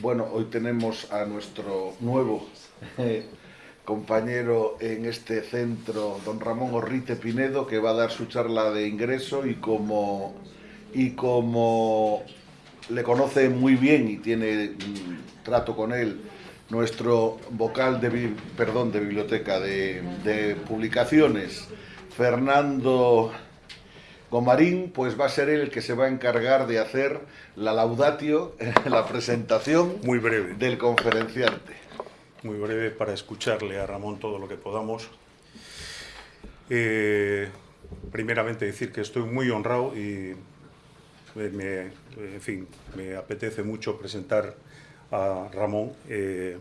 Bueno, hoy tenemos a nuestro nuevo eh, compañero en este centro, don Ramón Orrite Pinedo, que va a dar su charla de ingreso y como, y como le conoce muy bien y tiene mm, trato con él nuestro vocal de, perdón, de biblioteca, de publicaciones, Fernando Gomarín pues va a ser él el que se va a encargar de hacer la laudatio, la presentación Muy breve. del conferenciante. Muy breve para escucharle a Ramón todo lo que podamos. Eh, primeramente decir que estoy muy honrado y me, en fin, me apetece mucho presentar a Ramón. Eh,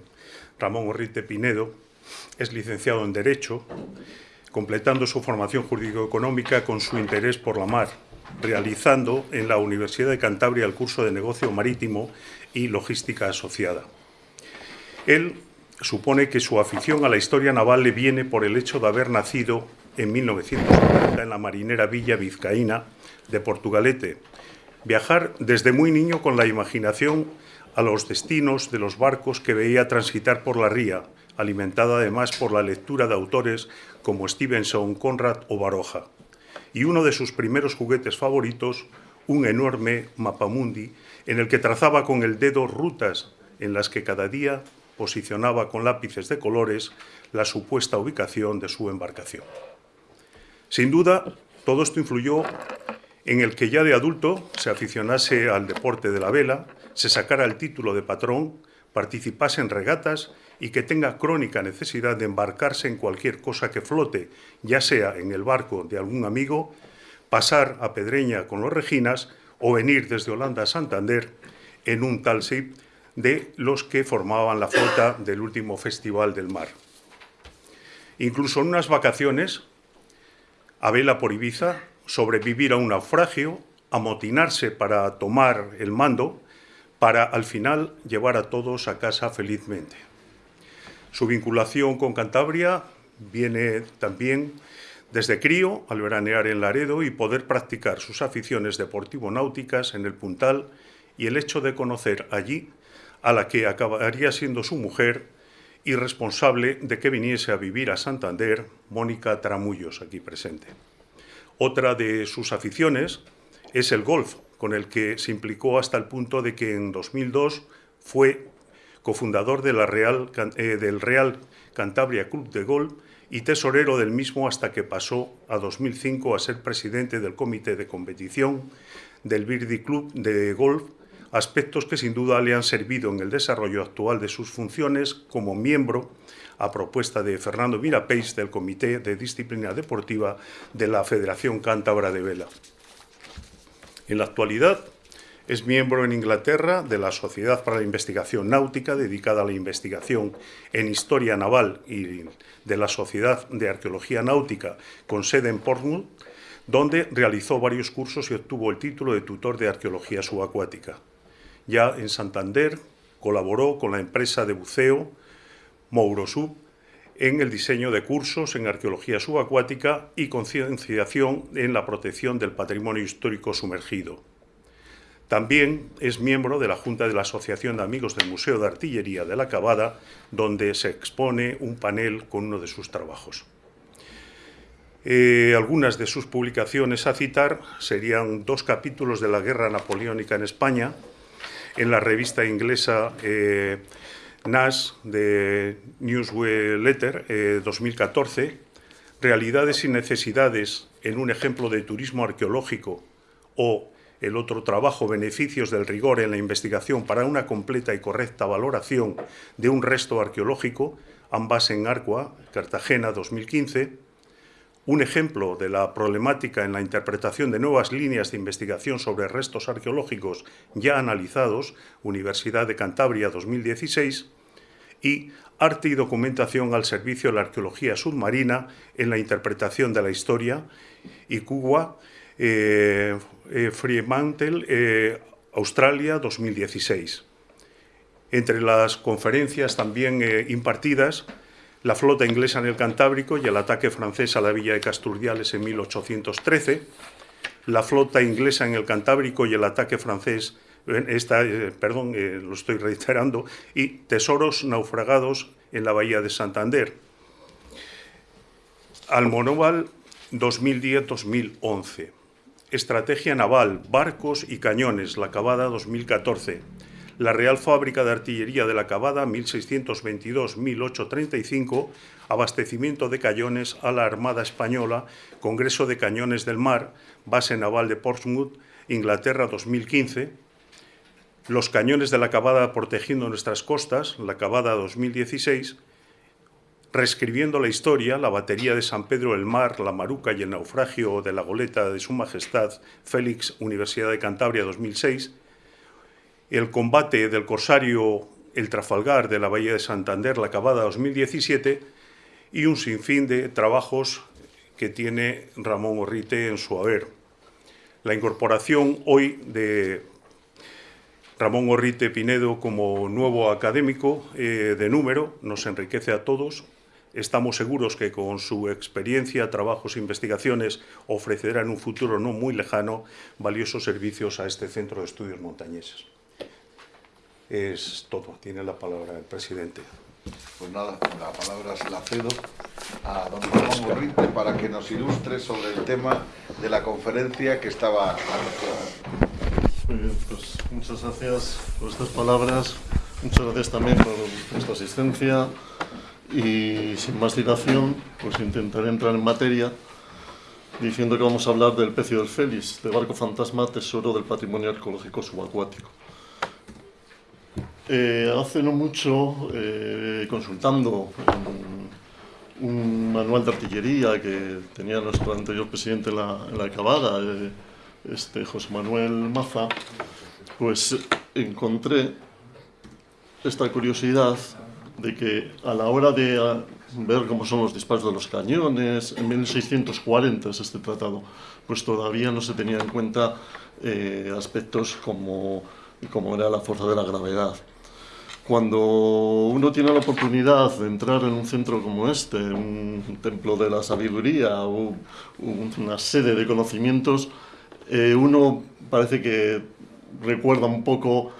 Ramón Orrite Pinedo es licenciado en Derecho, completando su formación jurídico-económica con su interés por la mar, realizando en la Universidad de Cantabria el curso de Negocio Marítimo y Logística Asociada. Él supone que su afición a la historia naval le viene por el hecho de haber nacido en 1940 en la marinera Villa Vizcaína de Portugalete, viajar desde muy niño con la imaginación a los destinos de los barcos que veía transitar por la ría, alimentada además por la lectura de autores como Stevenson, Conrad o Baroja. Y uno de sus primeros juguetes favoritos, un enorme mapamundi en el que trazaba con el dedo rutas en las que cada día posicionaba con lápices de colores la supuesta ubicación de su embarcación. Sin duda, todo esto influyó en el que ya de adulto se aficionase al deporte de la vela, se sacara el título de patrón, participase en regatas y que tenga crónica necesidad de embarcarse en cualquier cosa que flote, ya sea en el barco de algún amigo, pasar a Pedreña con los Reginas o venir desde Holanda a Santander en un tal ship de los que formaban la flota del último Festival del Mar. Incluso en unas vacaciones, a vela por Ibiza, sobrevivir a un naufragio, amotinarse para tomar el mando, para al final llevar a todos a casa felizmente. Su vinculación con Cantabria viene también desde crío al veranear en Laredo y poder practicar sus aficiones deportivo-náuticas en el Puntal y el hecho de conocer allí a la que acabaría siendo su mujer y responsable de que viniese a vivir a Santander, Mónica Tramullos, aquí presente. Otra de sus aficiones es el golf, con el que se implicó hasta el punto de que en 2002 fue cofundador eh, del Real Cantabria Club de Golf y tesorero del mismo hasta que pasó a 2005 a ser presidente del comité de competición del Birdi Club de Golf, aspectos que sin duda le han servido en el desarrollo actual de sus funciones como miembro a propuesta de Fernando Mirapeix del Comité de Disciplina Deportiva de la Federación Cántabra de Vela. En la actualidad, es miembro en Inglaterra de la Sociedad para la Investigación Náutica, dedicada a la investigación en historia naval y de la Sociedad de Arqueología Náutica, con sede en Portsmouth, donde realizó varios cursos y obtuvo el título de tutor de arqueología subacuática. Ya en Santander colaboró con la empresa de buceo Mourosub en el diseño de cursos en arqueología subacuática y concienciación en la protección del patrimonio histórico sumergido. También es miembro de la Junta de la Asociación de Amigos del Museo de Artillería de la Cabada, donde se expone un panel con uno de sus trabajos. Eh, algunas de sus publicaciones a citar serían dos capítulos de la Guerra Napoleónica en España, en la revista inglesa eh, NAS de Newsletter 2014, eh, Realidades y necesidades en un ejemplo de turismo arqueológico o el otro trabajo, Beneficios del rigor en la investigación para una completa y correcta valoración de un resto arqueológico, ambas en Arcua, Cartagena, 2015, un ejemplo de la problemática en la interpretación de nuevas líneas de investigación sobre restos arqueológicos ya analizados, Universidad de Cantabria 2016, y Arte y documentación al servicio de la arqueología submarina en la interpretación de la historia, y Cuba, eh, eh, Fremantle, eh, Australia 2016. Entre las conferencias también eh, impartidas, la flota inglesa en el Cantábrico y el ataque francés a la villa de Casturdiales en 1813, la flota inglesa en el Cantábrico y el ataque francés esta, eh, perdón, eh, lo estoy reiterando, y tesoros naufragados en la bahía de Santander. Almonóval 2010-2011. Estrategia naval, barcos y cañones, la Cavada 2014. La Real Fábrica de Artillería de la Cavada 1622-1835, abastecimiento de cañones a la Armada Española, Congreso de Cañones del Mar, Base Naval de Portsmouth, Inglaterra 2015, los cañones de la Cavada protegiendo nuestras costas, la Cavada 2016, reescribiendo la historia, la batería de San Pedro del Mar, la Maruca y el naufragio de la goleta de Su Majestad Félix, Universidad de Cantabria 2006, el combate del corsario El Trafalgar de la Bahía de Santander, la Cavada 2017, y un sinfín de trabajos que tiene Ramón Orrite en su haber. La incorporación hoy de Ramón Orrite Pinedo como nuevo académico eh, de número nos enriquece a todos Estamos seguros que con su experiencia, trabajos e investigaciones ofrecerá en un futuro no muy lejano valiosos servicios a este Centro de Estudios Montañeses. Es todo. Tiene la palabra el presidente. Pues nada, la palabra se la cedo a don Ramón Borrite para que nos ilustre sobre el tema de la conferencia que estaba Muy pues muchas gracias por estas palabras. Muchas gracias también por vuestra asistencia. Y sin más dilación, pues intentaré entrar en materia diciendo que vamos a hablar del Pecio del Félix, de barco fantasma tesoro del patrimonio arqueológico subacuático. Eh, hace no mucho, eh, consultando un manual de artillería que tenía nuestro anterior presidente en la, en eh, este José Manuel Maza, pues encontré esta curiosidad de que a la hora de ah, ver cómo son los disparos de los cañones, en 1640 es este tratado, pues todavía no se tenía en cuenta aspectos como, como era la fuerza de la gravedad. Cuando uno tiene la oportunidad de entrar en un centro como este, un templo de la sabiduría o una sede de conocimientos, eh, uno parece que recuerda un poco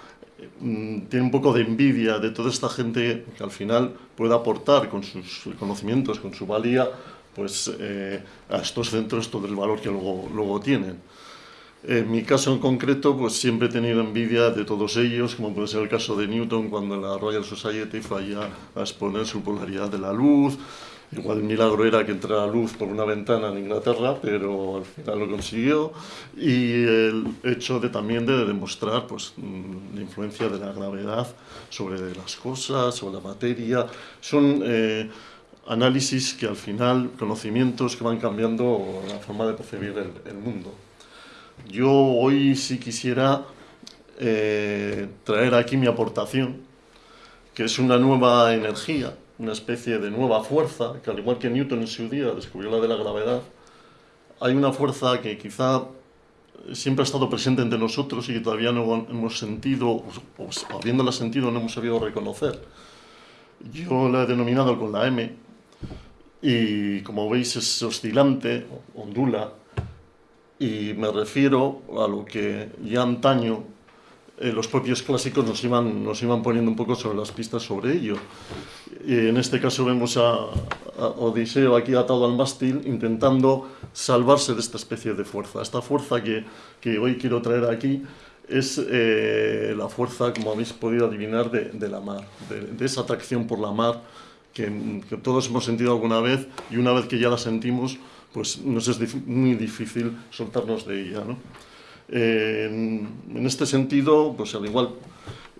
Mm, tiene un poco de envidia de toda esta gente que al final puede aportar con sus conocimientos, con su valía, pues eh, a estos centros todo el valor que luego, luego tienen. En mi caso en concreto, pues siempre he tenido envidia de todos ellos, como puede ser el caso de Newton cuando la Royal Society fue allá a exponer su polaridad de la luz, Igual el milagro era que entrara luz por una ventana en Inglaterra, pero al final lo consiguió. Y el hecho de también de demostrar pues, mm, la influencia de la gravedad sobre las cosas, sobre la materia. Son eh, análisis que al final, conocimientos que van cambiando la forma de percibir el, mundo. Yo hoy sí quisiera eh, traer aquí mi aportación, que es una nueva energía una especie de nueva fuerza, que al igual que Newton en su día descubrió la de la gravedad, hay una fuerza que quizá siempre ha estado presente entre nosotros y que todavía no hemos sentido, o habiéndola sentido, no hemos sabido reconocer. Yo la he denominado con la M, y como veis es oscilante, ondula, y me refiero a lo que ya antaño eh, los propios clásicos nos iban, nos iban poniendo un poco sobre las pistas sobre ello. Y en este caso vemos a, Odiseo aquí atado al mástil intentando salvarse de esta especie de fuerza. Esta fuerza que, que hoy quiero traer aquí es eh, la fuerza, como habéis podido adivinar, de, de la mar, de, esa atracción por la mar que, que, todos hemos sentido alguna vez y una vez que ya la sentimos, pues nos es muy difícil soltarnos de ella. ¿no? en este sentido, pues al igual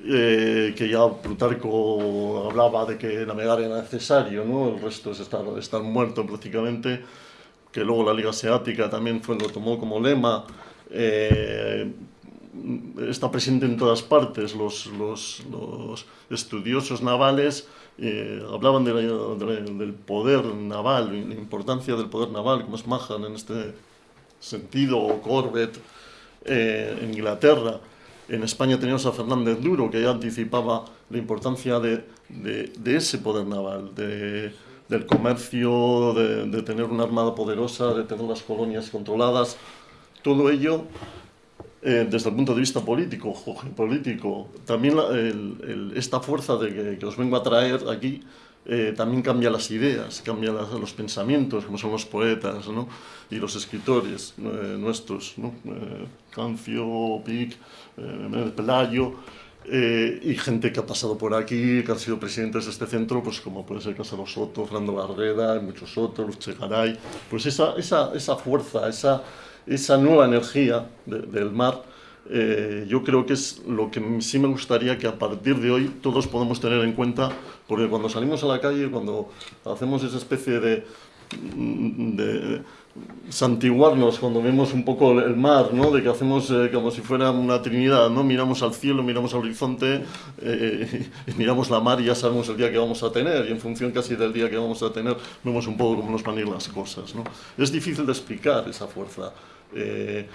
eh, que ya Plutarco hablaba de que navegar era necesario, ¿no? el resto es estar, estar muerto prácticamente, que luego la Liga Asiática también fue, lo tomó como lema, eh, está presente en todas partes, los, los, los estudiosos navales eh, hablaban de del poder naval, la importancia del poder naval, como es Mahan en este sentido, o Corbett, eh, en Inglaterra. En España teníamos a Fernández Duro, que ya anticipaba la importancia de, ese poder naval, de, del comercio, de, tener una armada poderosa, de tener las colonias controladas. Todo ello eh, desde el punto de vista político, político, también esta fuerza de que, os vengo a traer aquí eh, también cambia las ideas, cambia los pensamientos, como son los poetas ¿no? y los escritores eh, nuestros, ¿no? Cancio, Pic, Pelayo, y gente que ha pasado por aquí, que han sido presidentes de este centro, pues como puede ser Casado Soto, Fernando Barrera, muchos otros, Chegaray, pues esa, esa, esa fuerza, esa esa nueva energía del mar, eh, yo creo que es lo que sí me gustaría que a partir de hoy todos podamos tener en cuenta, porque cuando salimos a la calle, cuando hacemos esa especie de, de santiguarnos cuando vemos un poco el mar, ¿no? de que hacemos eh, como si fuera una trinidad, ¿no? miramos al cielo, miramos al horizonte, eh, y miramos la mar y ya sabemos el día que vamos a tener, y en función casi del día que vamos a tener, vemos un poco cómo nos van a ir las cosas. ¿no? Es difícil de explicar esa fuerza. Eh,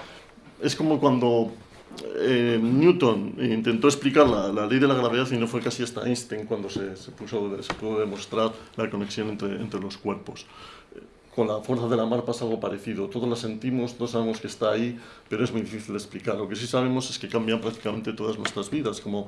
es como cuando eh, Newton intentó explicar la, ley de la gravedad y no fue casi hasta Einstein cuando se, se, puso, se pudo demostrar la conexión entre, entre los cuerpos con la fuerza de la mar pasa algo parecido. Todos la sentimos, todos sabemos que está ahí, pero es muy difícil de explicar. Lo que sí sabemos es que cambian prácticamente todas nuestras vidas, como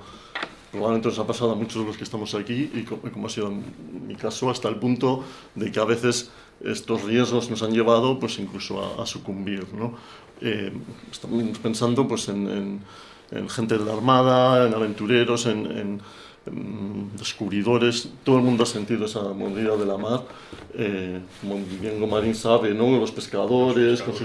probablemente nos ha pasado a muchos de los que estamos aquí y como, ha sido en mi caso, hasta el punto de que a veces estos riesgos nos han llevado pues incluso a, sucumbir. ¿no? Eh, estamos pensando pues, en, gente de la Armada, en aventureros, en descubridores, todo el mundo ha sentido esa mordida de la mar, eh, como bien Gomarín sabe, ¿no? los pescadores, con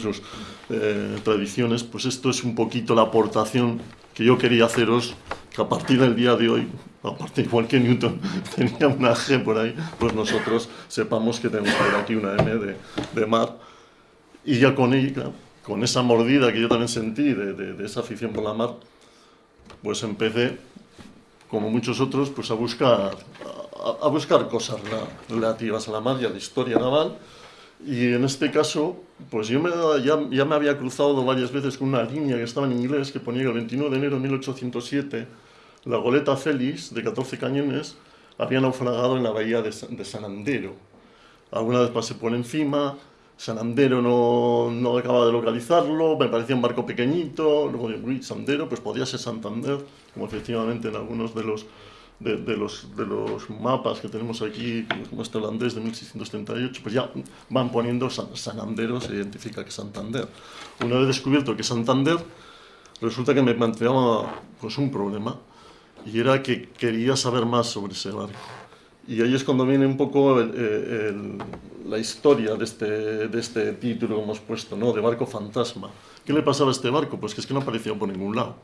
sus, eh, tradiciones, pues esto es un poquito la aportación que yo quería haceros, que a partir del día de hoy, aparte igual que Newton tenía una G por ahí, pues nosotros sepamos que tenemos por aquí una M de, de mar, y ya con ella, con esa mordida que yo también sentí de, de, de esa afición por la mar, pues empecé como muchos otros, pues a buscar, a, buscar cosas relativas a la mar y a la historia naval. Y en este caso, pues yo me, ya, ya, me había cruzado varias veces con una línea que estaba en inglés que ponía el 21 de enero de 1807 la goleta Félix de 14 cañones había naufragado en la bahía de, de San Andero. Alguna vez pasé por encima, Sanandero no, no acababa de localizarlo, me parecía un barco pequeñito, luego digo, uy, Sandero, pues podría ser Santander, como efectivamente en algunos de los, de, los, de los mapas que tenemos aquí, como este holandés de 1638, pues ya van poniendo San, Sanandero, se identifica que Santander. Una vez descubierto que Santander, resulta que me planteaba pues, un problema, y era que quería saber más sobre ese barco. Y ahí es cuando viene un poco la historia de este, de este título que hemos puesto, ¿no? de barco fantasma. ¿Qué le pasaba a este barco? Pues que es que no aparecía por ningún lado.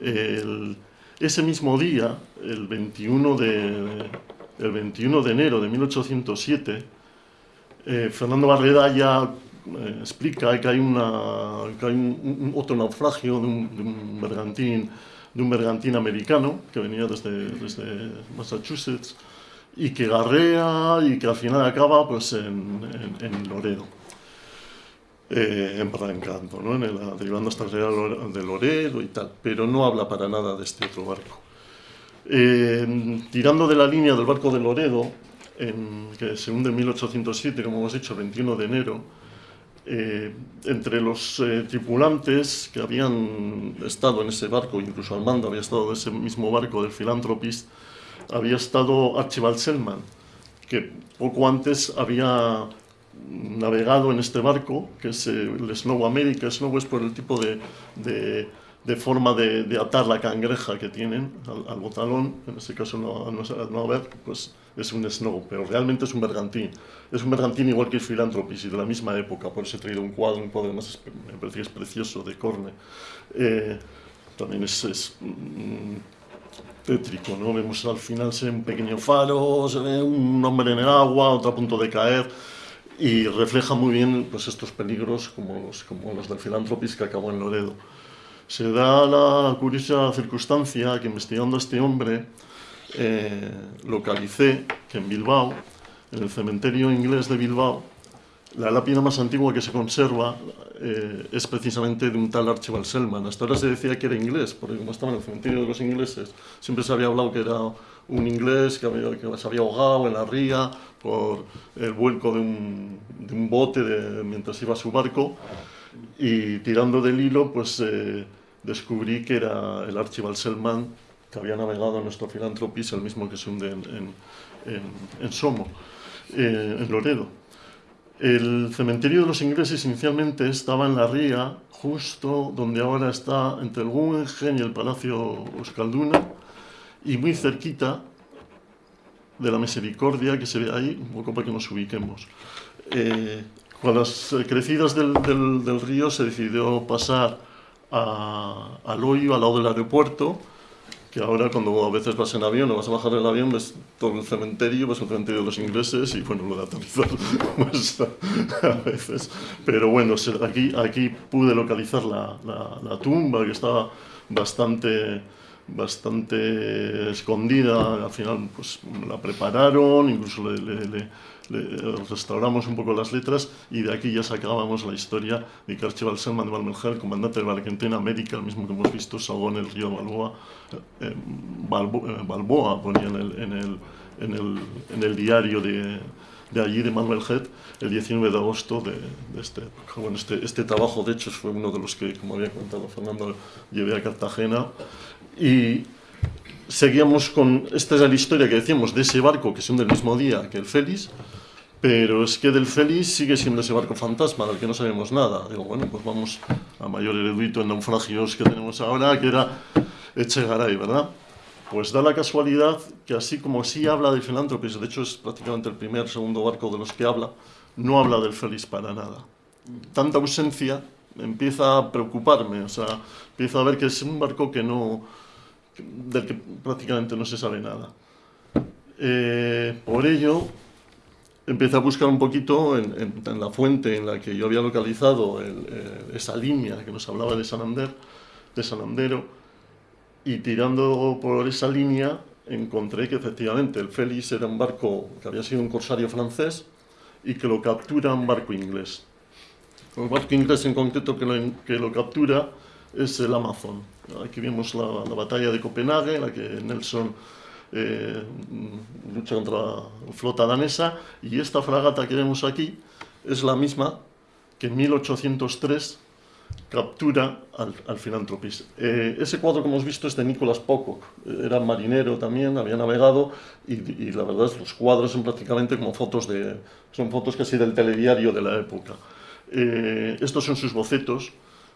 Ese mismo día, el 21 de, el 21 de enero de 1807, eh, Fernando Barreda ya eh, explica que hay, una, que hay un, otro naufragio de un, bergantín, de un bergantín americano que venía desde, desde Massachusetts, y que garrea y que al final acaba pues en, Loredo, eh, en Barrancanto, ¿no? en el, derivando hasta el de Loredo y tal, pero no habla para nada de este otro barco. Eh, tirando de la línea del barco de Loredo, en, que se hunde en 1807, como hemos dicho, 21 de enero, eh, entre los eh, tripulantes que habían estado en ese barco, incluso al mando había estado de ese mismo barco del Philanthropist, había estado Archibald Selman, que poco antes había navegado en este barco, que es el Snow America. Snow es por el tipo de, de, de forma de, de, atar la cangreja que tienen al, botalón, en este caso no, no, no haber, pues es un Snow, pero realmente es un bergantín. Es un bergantín igual que el Philanthropist y de la misma época, por eso he traído un cuadro, un cuadro además me parece que es precioso, de Corne. Eh, también es, es mm, tétrico, ¿no? Vemos al final se ve un pequeño faro, se ve un hombre en el agua, otro a punto de caer, y refleja muy bien pues, estos peligros como los, como los del filantropis que acabó en Loredo. Se da la curiosa circunstancia que investigando a este hombre eh, localicé que en Bilbao, en el cementerio inglés de Bilbao, la lápida más antigua que se conserva eh, es precisamente de un tal Archibald Selman. Hasta ahora se decía que era inglés, porque como estaba en el cementerio de los ingleses, siempre se había hablado que era un inglés que, había, se había ahogado en la ría por el vuelco de un, bote mientras iba a su barco. y tirando del hilo, pues eh, descubrí que era el Archibald Selman, que había navegado en nuestro Filantropis, el mismo que se hunde en, en, Somo, eh, en Loredo. El cementerio de los ingleses inicialmente estaba en la ría, justo donde ahora está entre el Guggenheim y el Palacio Euskalduna, y muy cerquita de la Misericordia que se ve ahí, un poco para que nos ubiquemos. Eh, con las crecidas del, del, río se decidió pasar a, al hoyo, al lado del aeropuerto, que ahora cuando a veces vas en avión o vas a bajar el avión ves todo el cementerio, ves el cementerio de los ingleses y bueno, lo de aterrizar pues, a veces. Pero bueno, aquí, aquí pude localizar la, la, la tumba que estaba bastante bastante escondida, al final pues la prepararon, incluso le, restauramos un poco las letras y de aquí ya sacábamos la historia de que Archibald Selman de Balmelger, comandante de la Argentina América, el mismo que hemos visto, salvó en el río Balboa, eh, Balboa, ponía en el, en el, en el, en el diario de, de allí, de Manuel Head, el 19 de agosto de, este, bueno, este, este trabajo, de hecho, fue uno de los que, como había contado Fernando, llevé a Cartagena y seguíamos con, esta es la historia que decíamos de ese barco que son del mismo día que el Félix, pero es que del Félix sigue siendo ese barco fantasma del que no sabemos nada. Digo, bueno, pues vamos a mayor erudito en naufragios que tenemos ahora, que era Echegaray, ¿verdad? Pues da la casualidad que así como sí habla de filántropes, de hecho es prácticamente el primer, segundo barco de los que habla, no habla del Félix para nada. Tanta ausencia empieza a preocuparme, o sea, empiezo a ver que es un barco que no, del que prácticamente no se sabe nada. Eh, por ello, empecé a buscar un poquito en, la fuente en la que yo había localizado eh, esa línea que nos hablaba de Santander, de Sanandero, y tirando por esa línea encontré que efectivamente el Félix era un barco que había sido un corsario francés y que lo captura un barco inglés. El barco inglés en concreto que lo, que lo captura es el Amazon. Aquí vemos la, batalla de Copenhague, en la que Nelson eh, lucha contra la flota danesa, y esta fragata que vemos aquí es la misma que en 1803 captura al, al. Eh, ese cuadro que hemos visto es de Nicolas Pocock, era marinero también, había navegado, y, la verdad es los cuadros son prácticamente como fotos de, son fotos casi del telediario de la época. Eh, estos son sus bocetos,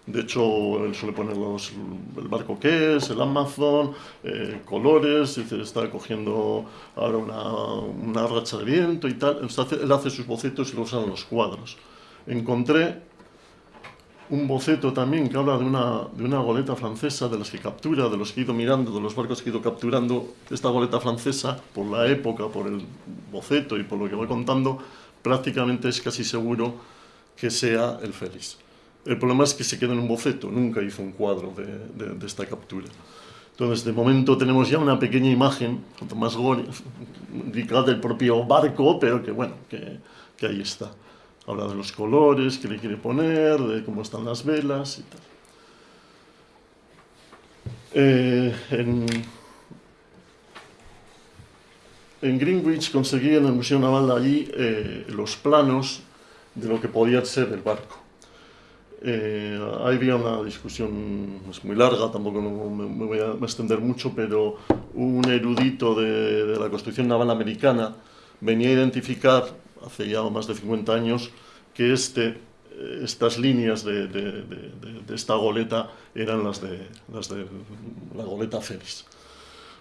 de hecho, él suele poner los, el barco que es, el Amazon, eh, colores, dice, está cogiendo ahora una, racha de viento y tal. Él hace sus bocetos y los usa en los cuadros. Encontré un boceto también que habla de una, de una goleta francesa, de las que captura, de los que he ido mirando, de los barcos que he ido capturando. Esta goleta francesa, por la época, por el boceto y por lo que voy contando, prácticamente es casi seguro que sea el Félix. El problema es que se queda en un boceto, nunca hizo un cuadro de, de, esta captura. Entonces, de momento tenemos ya una pequeña imagen, más indicada del propio barco, pero que bueno, que, que, ahí está. Habla de los colores que le quiere poner, de cómo están las velas y tal. Eh, en, en, Greenwich conseguí en el Museo Naval allí eh, los planos de lo que podía ser el barco. Eh, ahí había una discusión es muy larga, tampoco me, voy a extender mucho, pero un erudito de, la construcción naval americana venía a identificar, hace ya más de 50 años, que este, estas líneas de, esta goleta eran las de, las de la goleta Félix.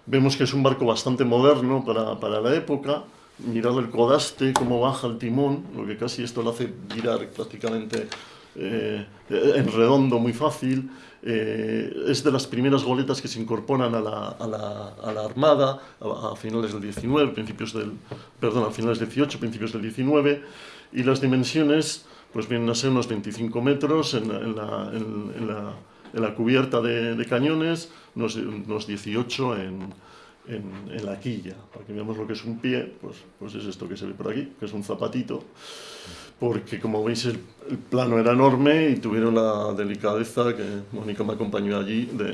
Vemos que es un barco bastante moderno para, para la época, mirad el codaste, cómo baja el timón, lo que casi esto lo hace girar prácticamente eh, en redondo muy fácil, eh, es de las primeras goletas que se incorporan a la, a la, a la Armada a, a, finales del 19, principios del, perdón, a finales del 18, principios del 19, y las dimensiones pues vienen a ser unos 25 metros en, en, la, en, la, en la, cubierta de, de cañones, unos, unos 18 en, en, la quilla. Para que veamos lo que es un pie, pues, pues es esto que se ve por aquí, que es un zapatito. Porque como veis el, plano era enorme y tuvieron la delicadeza que Mónica me acompañó allí de,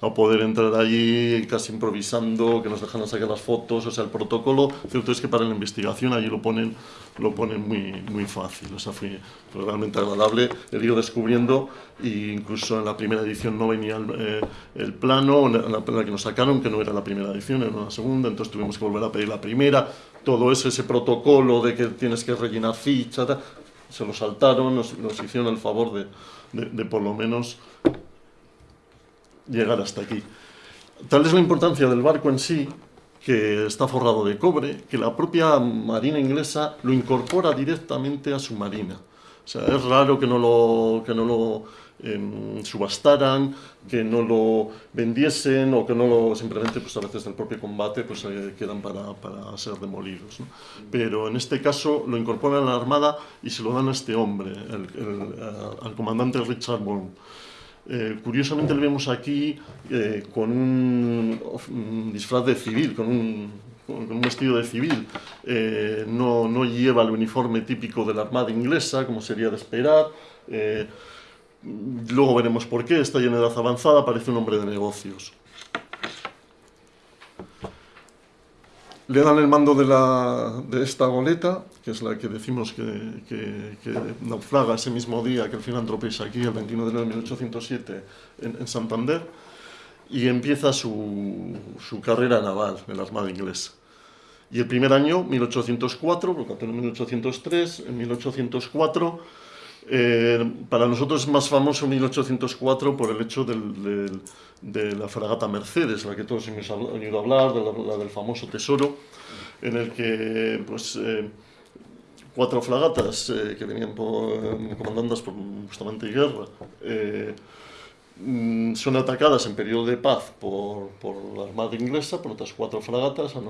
a, poder entrar allí casi improvisando, que nos dejaran sacar las fotos, o sea, el protocolo, cierto es que para la investigación allí lo ponen, lo ponen muy, muy fácil, o sea, fue, realmente agradable. El ir descubriendo e incluso en la primera edición no venía el, eh, el plano, la, en la, que nos sacaron, que no era la primera edición, era la segunda, entonces tuvimos que volver a pedir la primera, todo eso, ese protocolo de que tienes que rellenar ficha, se lo saltaron, nos, hicieron el favor de, de, por lo menos llegar hasta aquí. Tal es la importancia del barco en sí, que está forrado de cobre, que la propia marina inglesa lo incorpora directamente a su marina. O sea, es raro que no lo, que no lo eh, subastaran, que no lo vendiesen o que no lo simplemente, pues a veces del propio combate, pues eh, quedan para, para, ser demolidos. ¿no? Pero en este caso lo incorporan a la Armada y se lo dan a este hombre, el, el, al comandante Richard Bourne. Eh, curiosamente le vemos aquí eh, con un, un, disfraz de civil, con un, con un vestido de civil. Eh, no, no, lleva el uniforme típico de la Armada inglesa, como sería de esperar. Luego veremos por qué, está lleno de edad avanzada, parece un hombre de negocios. Le dan el mando de, la, de esta goleta, que es la que decimos que, que, que, naufraga ese mismo día que el filántropo es aquí, el 21 de enero de 1807, en, en Santander, y empieza su, su, carrera naval en la Armada inglesa. Y el primer año, 1804, porque en 1803, en 1804 eh, para nosotros es más famoso 1804 por el hecho del, del, de la fragata Mercedes, la que todos hemos oído hablar, de la, la, del famoso tesoro, en el que pues, eh, cuatro fragatas eh, que venían por, comandadas por justamente guerra eh, mm, son atacadas en periodo de paz por, por, la Armada inglesa, por otras cuatro fragatas al,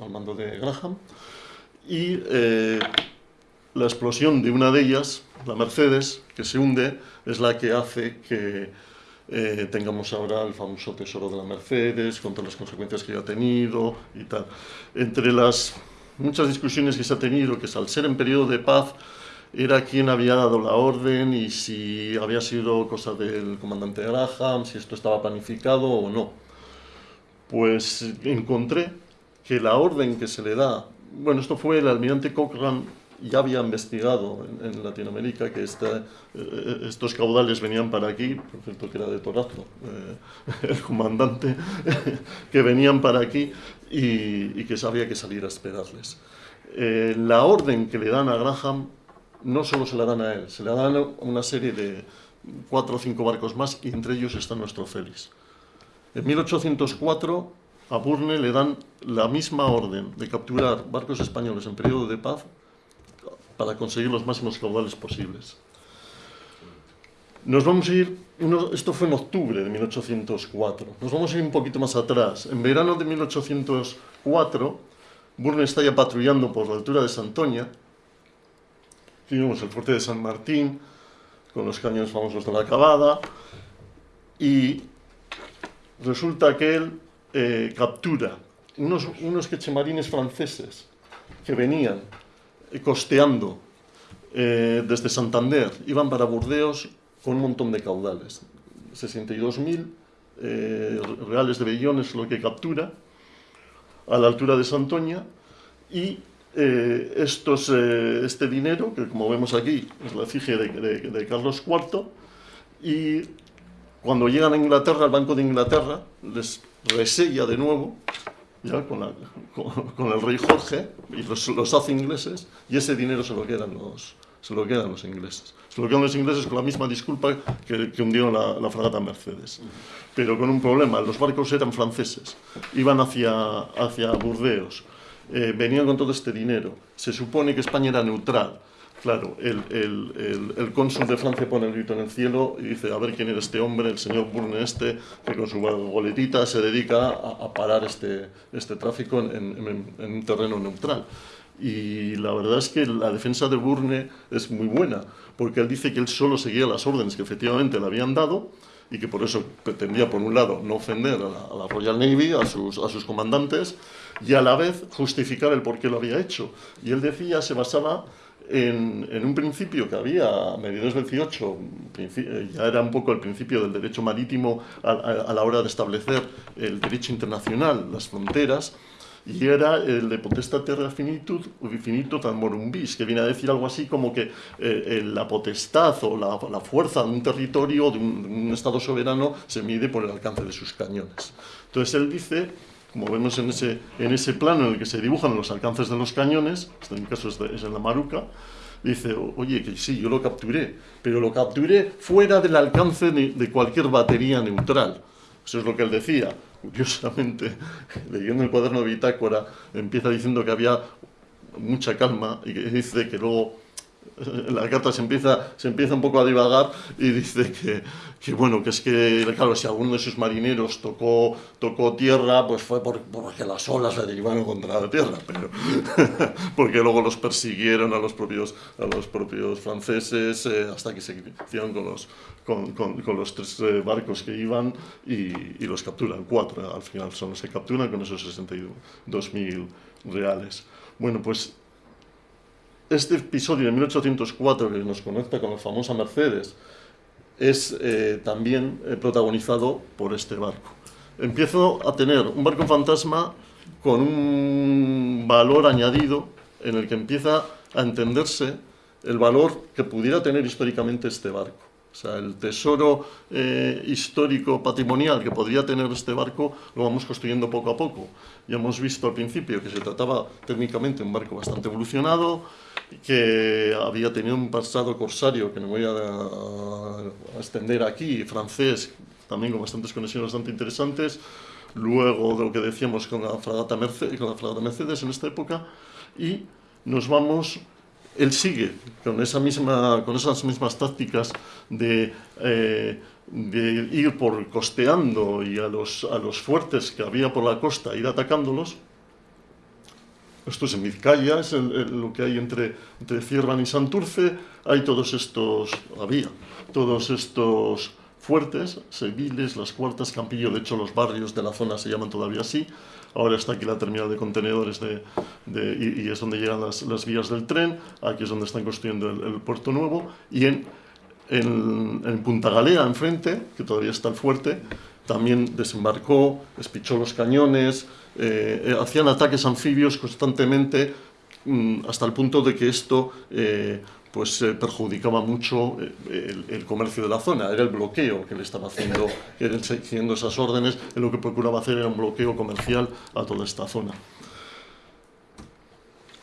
al mando de Graham, y eh, la explosión de una de ellas, la Mercedes, que se hunde, es la que hace que eh, tengamos ahora el famoso tesoro de la Mercedes, con todas las consecuencias que ha tenido y tal. Entre las muchas discusiones que se ha tenido, que es al ser en periodo de paz, era quien había dado la orden y si había sido cosa del comandante Graham, si esto estaba planificado o no. Pues encontré que la orden que se le da, bueno, esto fue el almirante Cochrane ya había investigado en, Latinoamérica que esta, eh, estos caudales venían para aquí, por cierto que era de Torazo, eh, el comandante, que venían para aquí y, que sabía que salir a esperarles. Eh, la orden que le dan a Graham no solo se la dan a él, se le dan a una serie de cuatro o cinco barcos más y entre ellos está nuestro Félix. En 1804 a Burne le dan la misma orden de capturar barcos españoles en periodo de paz para conseguir los máximos caudales posibles. Nos vamos a ir, esto fue en octubre de 1804, nos vamos a ir un poquito más atrás. En verano de 1804, Burne está ya patrullando por la altura de Santoña, aquí vemos el fuerte de San Martín, con los cañones famosos de la Cabada, y resulta que él eh, captura unos, unos quechemarines franceses que venían costeando eh, desde Santander, iban para Burdeos con un montón de caudales. 62.000 eh, reales de bellones lo que captura a la altura de Santoña y eh, estos, eh, este dinero, que como vemos aquí es la efigie de, de, Carlos IV, y cuando llegan a Inglaterra, al Banco de Inglaterra, les resella de nuevo ya con, la, con, con, el rey Jorge y los, los hace ingleses y ese dinero se lo quedan los, se lo quedan los ingleses. Se lo quedan los ingleses con la misma disculpa que, que hundieron la, la, fragata Mercedes. Pero con un problema, los barcos eran franceses, iban hacia, hacia Burdeos, eh, venían con todo este dinero. Se supone que España era neutral, Claro, el, el, el, el, cónsul de Francia pone el grito en el cielo y dice, a ver quién era este hombre, el señor Burne este, que con su goletita se dedica a, parar este, este tráfico en, en, en, un terreno neutral. Y la verdad es que la defensa de Burne es muy buena, porque él dice que él solo seguía las órdenes que efectivamente le habían dado y que por eso pretendía, por un lado, no ofender a la, a la Royal Navy, a sus, a sus comandantes, y a la vez justificar el por qué lo había hecho. Y él decía, se basaba en, en, un principio que había a mediados del 18, ya era un poco el principio del derecho marítimo a, a, a la hora de establecer el derecho internacional, las fronteras, y era el de potestad terra finitud, finito tan morumbis, que viene a decir algo así como que eh, la potestad o la, la, fuerza de un territorio, de un, de un, Estado soberano, se mide por el alcance de sus cañones. Entonces él dice, como vemos en ese, en ese plano en el que se dibujan los alcances de los cañones, este en mi caso es, en la Maruca, dice, oye, que sí, yo lo capturé, pero lo capturé fuera del alcance de, de cualquier batería neutral. Eso es lo que él decía curiosamente, leyendo el cuaderno de bitácora, empieza diciendo que había mucha calma y que dice que luego la carta se empieza, se empieza un poco a divagar y dice que, que, bueno, que es que, claro, si alguno de sus marineros tocó, tocó tierra, pues fue por, porque las olas le derivaron contra la tierra, pero porque luego los persiguieron a los propios, a los propios franceses eh, hasta que se hicieron con los, con, con, con los tres eh, barcos que iban y, y, los capturan, cuatro al final son los que capturan con esos 62.000 reales. Bueno, pues este episodio de 1804 que nos conecta con la famosa Mercedes es eh, también eh, protagonizado por este barco. Empiezo a tener un barco fantasma con un valor añadido en el que empieza a entenderse el valor que pudiera tener históricamente este barco. O sea, el tesoro eh, histórico patrimonial que podría tener este barco lo vamos construyendo poco a poco. Ya hemos visto al principio que se trataba técnicamente de un barco bastante evolucionado, que había tenido un pasado corsario que no voy a, a, extender aquí, francés, también con bastantes conexiones bastante interesantes, luego de lo que decíamos con la fragata Mercedes, con la fragata Mercedes en esta época, y nos vamos él sigue con, esa misma, con esas mismas tácticas de, eh, de, ir por costeando y a los, a los fuertes que había por la costa, ir atacándolos. Esto es en Vizcaya, es lo que hay entre, entre y Santurce. Hay todos estos, había todos estos fuertes, Seviles, Las Cuartas, Campillo, de hecho los barrios de la zona se llaman todavía así, ahora está aquí la terminal de contenedores de, y, es donde llegan las, las, vías del tren, aquí es donde están construyendo el, el puerto nuevo, y en, en, en, Punta Galea, enfrente, que todavía está el fuerte, también desembarcó, espichó los cañones, eh, hacían ataques anfibios constantemente, mmm, hasta el punto de que esto... Eh, pues eh, perjudicaba mucho eh, el, comercio de la zona, era el bloqueo que le estaba haciendo, siguiendo esas órdenes, lo que procuraba hacer era un bloqueo comercial a toda esta zona.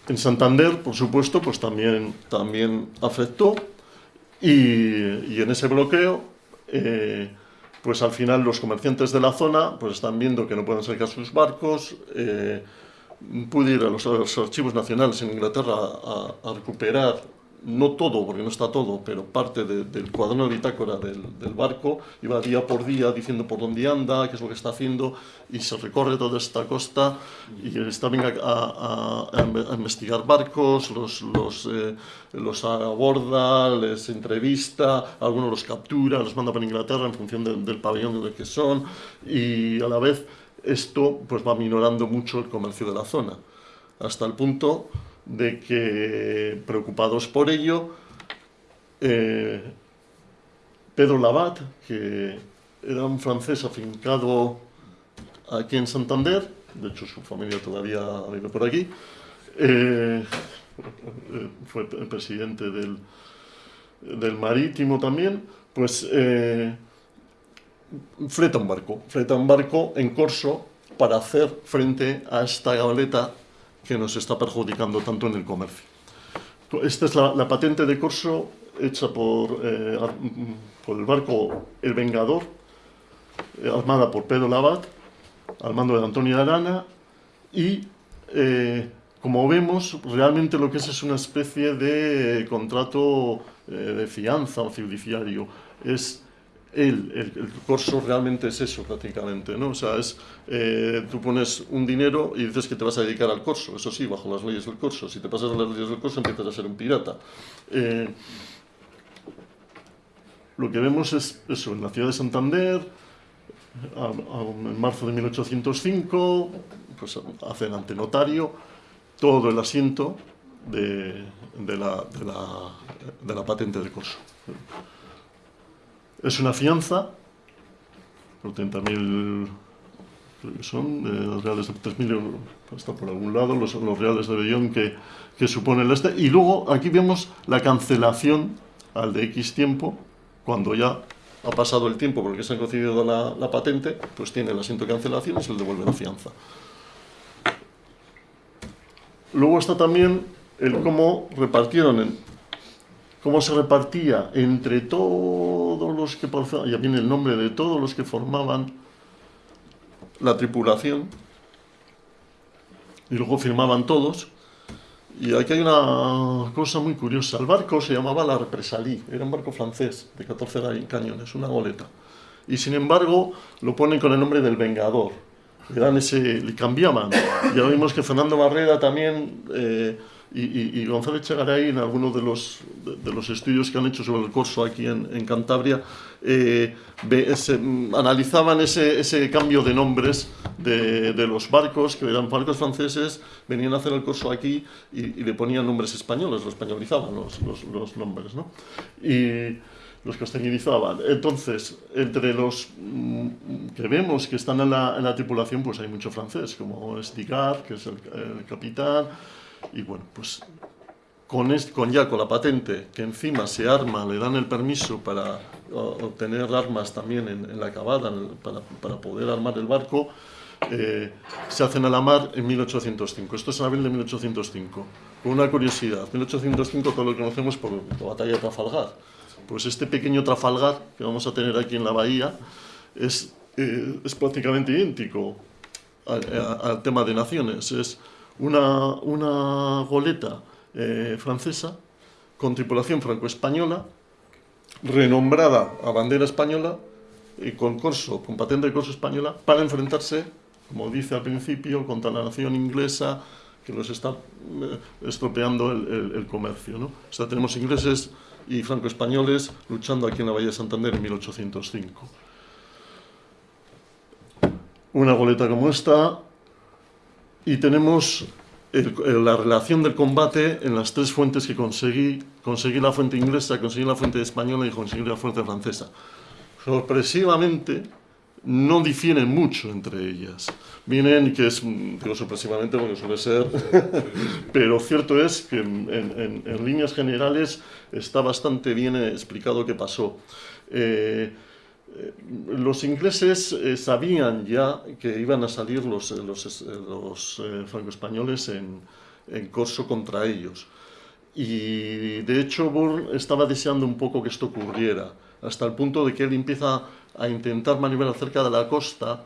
En Santander, por supuesto, pues también, también afectó y, en ese bloqueo, eh, pues al final los comerciantes de la zona pues están viendo que no pueden sacar sus barcos, eh, pude ir a los, archivos nacionales en Inglaterra a recuperar no todo, porque no está todo, pero parte de, del cuaderno de bitácora del, del, barco, iba día por día diciendo por dónde anda, qué es lo que está haciendo, y se recorre toda esta costa y está bien a, investigar barcos, los, los, eh, los aborda, les entrevista, algunos los captura, los manda para Inglaterra en función de, del pabellón de que son, y a la vez esto pues va minorando mucho el comercio de la zona, hasta el punto de que, preocupados por ello, eh, Pedro Labat, que era un francés afincado aquí en Santander, de hecho su familia todavía vive por aquí, eh, fue presidente del, del Marítimo también, pues eh, fleta un barco, fleta un barco en corso para hacer frente a esta galeta que nos está perjudicando tanto en el comercio. Esta es la, la patente de corso hecha por, eh, por, el barco El Vengador, eh, armada por Pedro Labat, al mando de Antonio Arana, y eh, como vemos, realmente lo que es es una especie de contrato eh, de fianza o fiduciario. Es el, el, el, corso realmente es eso prácticamente, ¿no? O sea, es, eh, tú pones un dinero y dices que te vas a dedicar al corso, eso sí, bajo las leyes del corso. Si te pasas a las leyes del corso empiezas a ser un pirata. Eh, lo que vemos es eso, en la ciudad de Santander, a, a, en marzo de 1805, pues hacen ante notario todo el asiento de, la, de la patente de corso. Es una fianza por 30.000 son los reales de 3.000 euros, está por algún lado, los, reales de Bellón que, que supone el este. Y luego aquí vemos la cancelación al de X tiempo, cuando ya ha pasado el tiempo porque se ha concedido la, la patente, pues tiene el asiento de cancelación y se le devuelve la fianza. Luego está también el cómo repartieron, en, cómo se repartía entre todos los que, ya viene el nombre de todos los que formaban la tripulación, y luego firmaban todos, y aquí hay una cosa muy curiosa. El barco se llamaba la Represalie, era un barco francés de 14 cañones, una goleta. Y sin embargo lo ponen con el nombre del Vengador. Le, dan ese, le cambiaban. Ya vimos que Fernando Barrera también eh, y, y, González Chegaray en algunos de los, de, los estudios que han hecho sobre el corso aquí en, en Cantabria eh, analizaban ese, ese, cambio de nombres de, de, los barcos, que eran barcos franceses, venían a hacer el corso aquí y, y le ponían nombres españoles, lo españolizaban los, los, los nombres, ¿no? Y los castellanizaban. Entonces, entre los mm, que vemos que están en la, en la tripulación, pues hay mucho francés, como Stigar, que es el, el capitán, y bueno, pues con, con ya con la patente, que encima se arma, le dan el permiso para obtener armas también en, la acabada, para, para, poder armar el barco, eh, se hacen a la mar en 1805. Esto es en abril de 1805. Con una curiosidad, 1805 todo lo conocemos por la batalla de Trafalgar. Pues este pequeño Trafalgar que vamos a tener aquí en la bahía es, eh, es prácticamente idéntico al, al tema de naciones. Es una, una goleta eh, francesa con tripulación franco-española, renombrada a bandera española y con corso, con patente de corso española, para enfrentarse, como dice al principio, contra la nación inglesa que nos está eh, estropeando el, el, comercio. ¿no? O sea, tenemos ingleses y franco-españoles luchando aquí en la Bahía de Santander en 1805. Una goleta como esta y tenemos la relación del combate en las tres fuentes que conseguí. Conseguí la fuente inglesa, conseguí la fuente española y conseguí la fuente francesa. Sorpresivamente, no difieren mucho entre ellas. Vienen, que es, digo sorpresivamente porque suele ser, pero cierto es que en, en, líneas generales está bastante bien explicado qué pasó. Eh, los ingleses eh, sabían ya que iban a salir los, eh, los, los franco-españoles en, en, corso contra ellos. Y de hecho Burr estaba deseando un poco que esto ocurriera, hasta el punto de que él empieza a intentar maniobrar cerca de la costa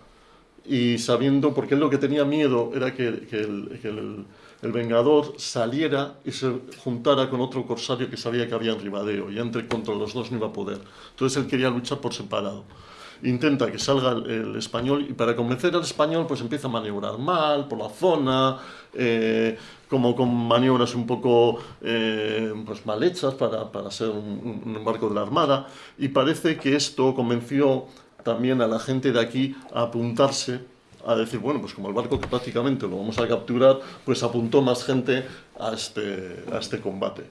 y sabiendo, porque él lo que tenía miedo era que, que el, que el el Vengador saliera y se juntara con otro corsario que sabía que había en Ribadeo, y entre contra los dos no iba a poder. Entonces él quería luchar por separado. Intenta que salga el, español y para convencer al español pues empieza a maniobrar mal por la zona, eh, como con maniobras un poco eh, pues mal hechas para, para ser un, un barco de la Armada y parece que esto convenció también a la gente de aquí a apuntarse a decir, bueno, pues como el barco que prácticamente lo vamos a capturar, pues apuntó más gente a este, a este combate.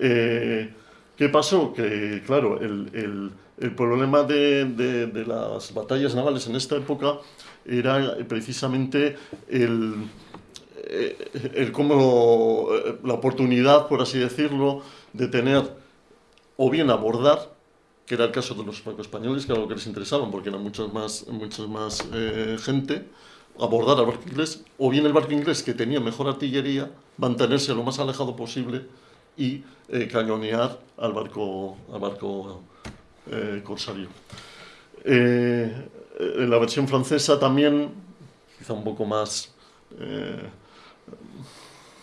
Eh, ¿Qué pasó? Que, claro, el, el, el problema de, de, las batallas navales en esta época era precisamente el, eh, el cómo, eh, la oportunidad, por así decirlo, de tener o bien abordar que era el caso de los franco-españoles, que era lo que les interesaba, porque era mucha más, más eh, gente, abordar al barco inglés, o bien el barco inglés, que tenía mejor artillería, mantenerse lo más alejado posible y eh, cañonear al barco, al barco eh, corsario. La versión francesa también, quizá un poco más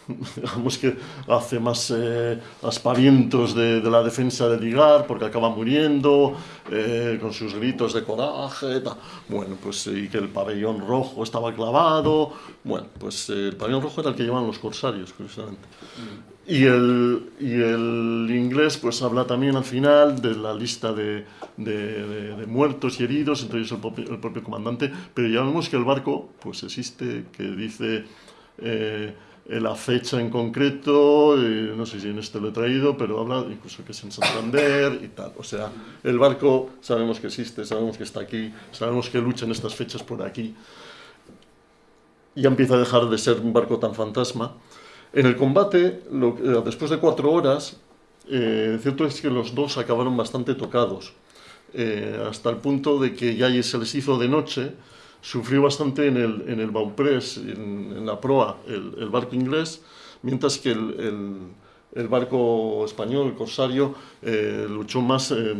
digamos que hace más eh, aspavientos de, de, la defensa de Ligar porque acaba muriendo eh, con sus gritos de coraje tal. bueno pues y que el pabellón rojo estaba clavado. Bueno pues eh, el pabellón rojo era el que llevaban los corsarios curiosamente y el, y el inglés pues habla también al final de la lista de, de, de, de muertos y heridos entre ellos el el propio comandante. Pero ya vemos que el barco pues existe que dice eh, eh, la fecha en concreto, eh, no sé si en este lo he traído, pero habla incluso que es en Santander y tal. O sea, el barco sabemos que existe, sabemos que está aquí, sabemos que lucha en estas fechas por aquí. Ya empieza a dejar de ser un barco tan fantasma. En el combate, eh, después de cuatro horas, cierto es que los dos acabaron bastante tocados, hasta el punto de que ya se les hizo de noche, sufrió bastante en el, en el Bauprés, en, la proa, el, barco inglés, mientras que el, el, barco español, el corsario, eh, luchó más, eh,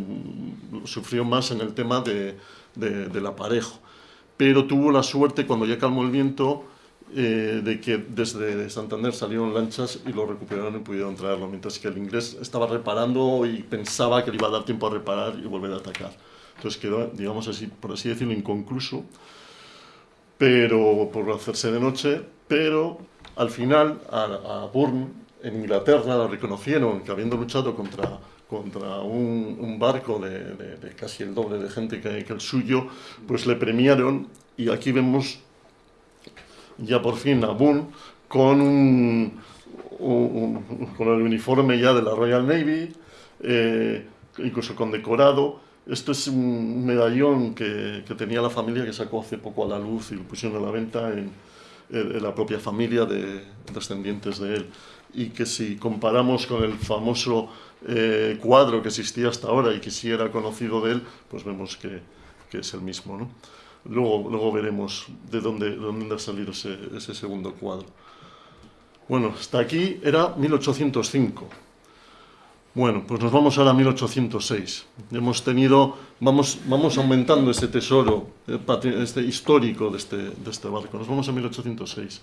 sufrió más en el tema de, del aparejo. Pero tuvo la suerte, cuando ya calmó el viento, eh, de que desde Santander salieron lanchas y lo recuperaron y pudieron traerlo, mientras que el inglés estaba reparando y pensaba que le iba a dar tiempo a reparar y volver a atacar. Entonces quedó, digamos así, por así decirlo, inconcluso pero por hacerse de noche, pero al final a, a Bourne, en Inglaterra, la reconocieron que habiendo luchado contra, contra un, barco de, casi el doble de gente que, el suyo, pues le premiaron y aquí vemos ya por fin a Bourne con, un, con el uniforme ya de la Royal Navy, eh, incluso condecorado, esto es un medallón que, que, tenía la familia que sacó hace poco a la luz y lo pusieron a la venta en, en la propia familia de descendientes de él. Y que si comparamos con el famoso eh, cuadro que existía hasta ahora y que sí era conocido de él, pues vemos que, que es el mismo. ¿no? Luego, luego veremos de dónde, de dónde ha salido ese, ese segundo cuadro. Bueno, hasta aquí era 1805. Bueno, pues nos vamos ahora a 1806. Hemos tenido, vamos, vamos aumentando ese tesoro eh, este, histórico de este, de este barco. Nos vamos a 1806.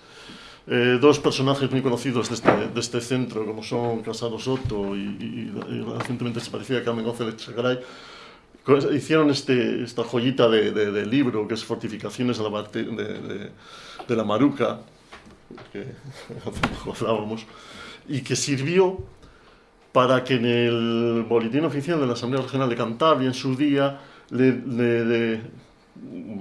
Eh, dos personajes muy conocidos de este, de este centro, como son Casado Soto y, recientemente se parecía Carmen González Chagray, hicieron este, esta joyita de, de, libro que es Fortificaciones de la, de, de la Maruca, que hablábamos, y que sirvió para que en el boletín oficial de la Asamblea Regional de Cantabria en su día,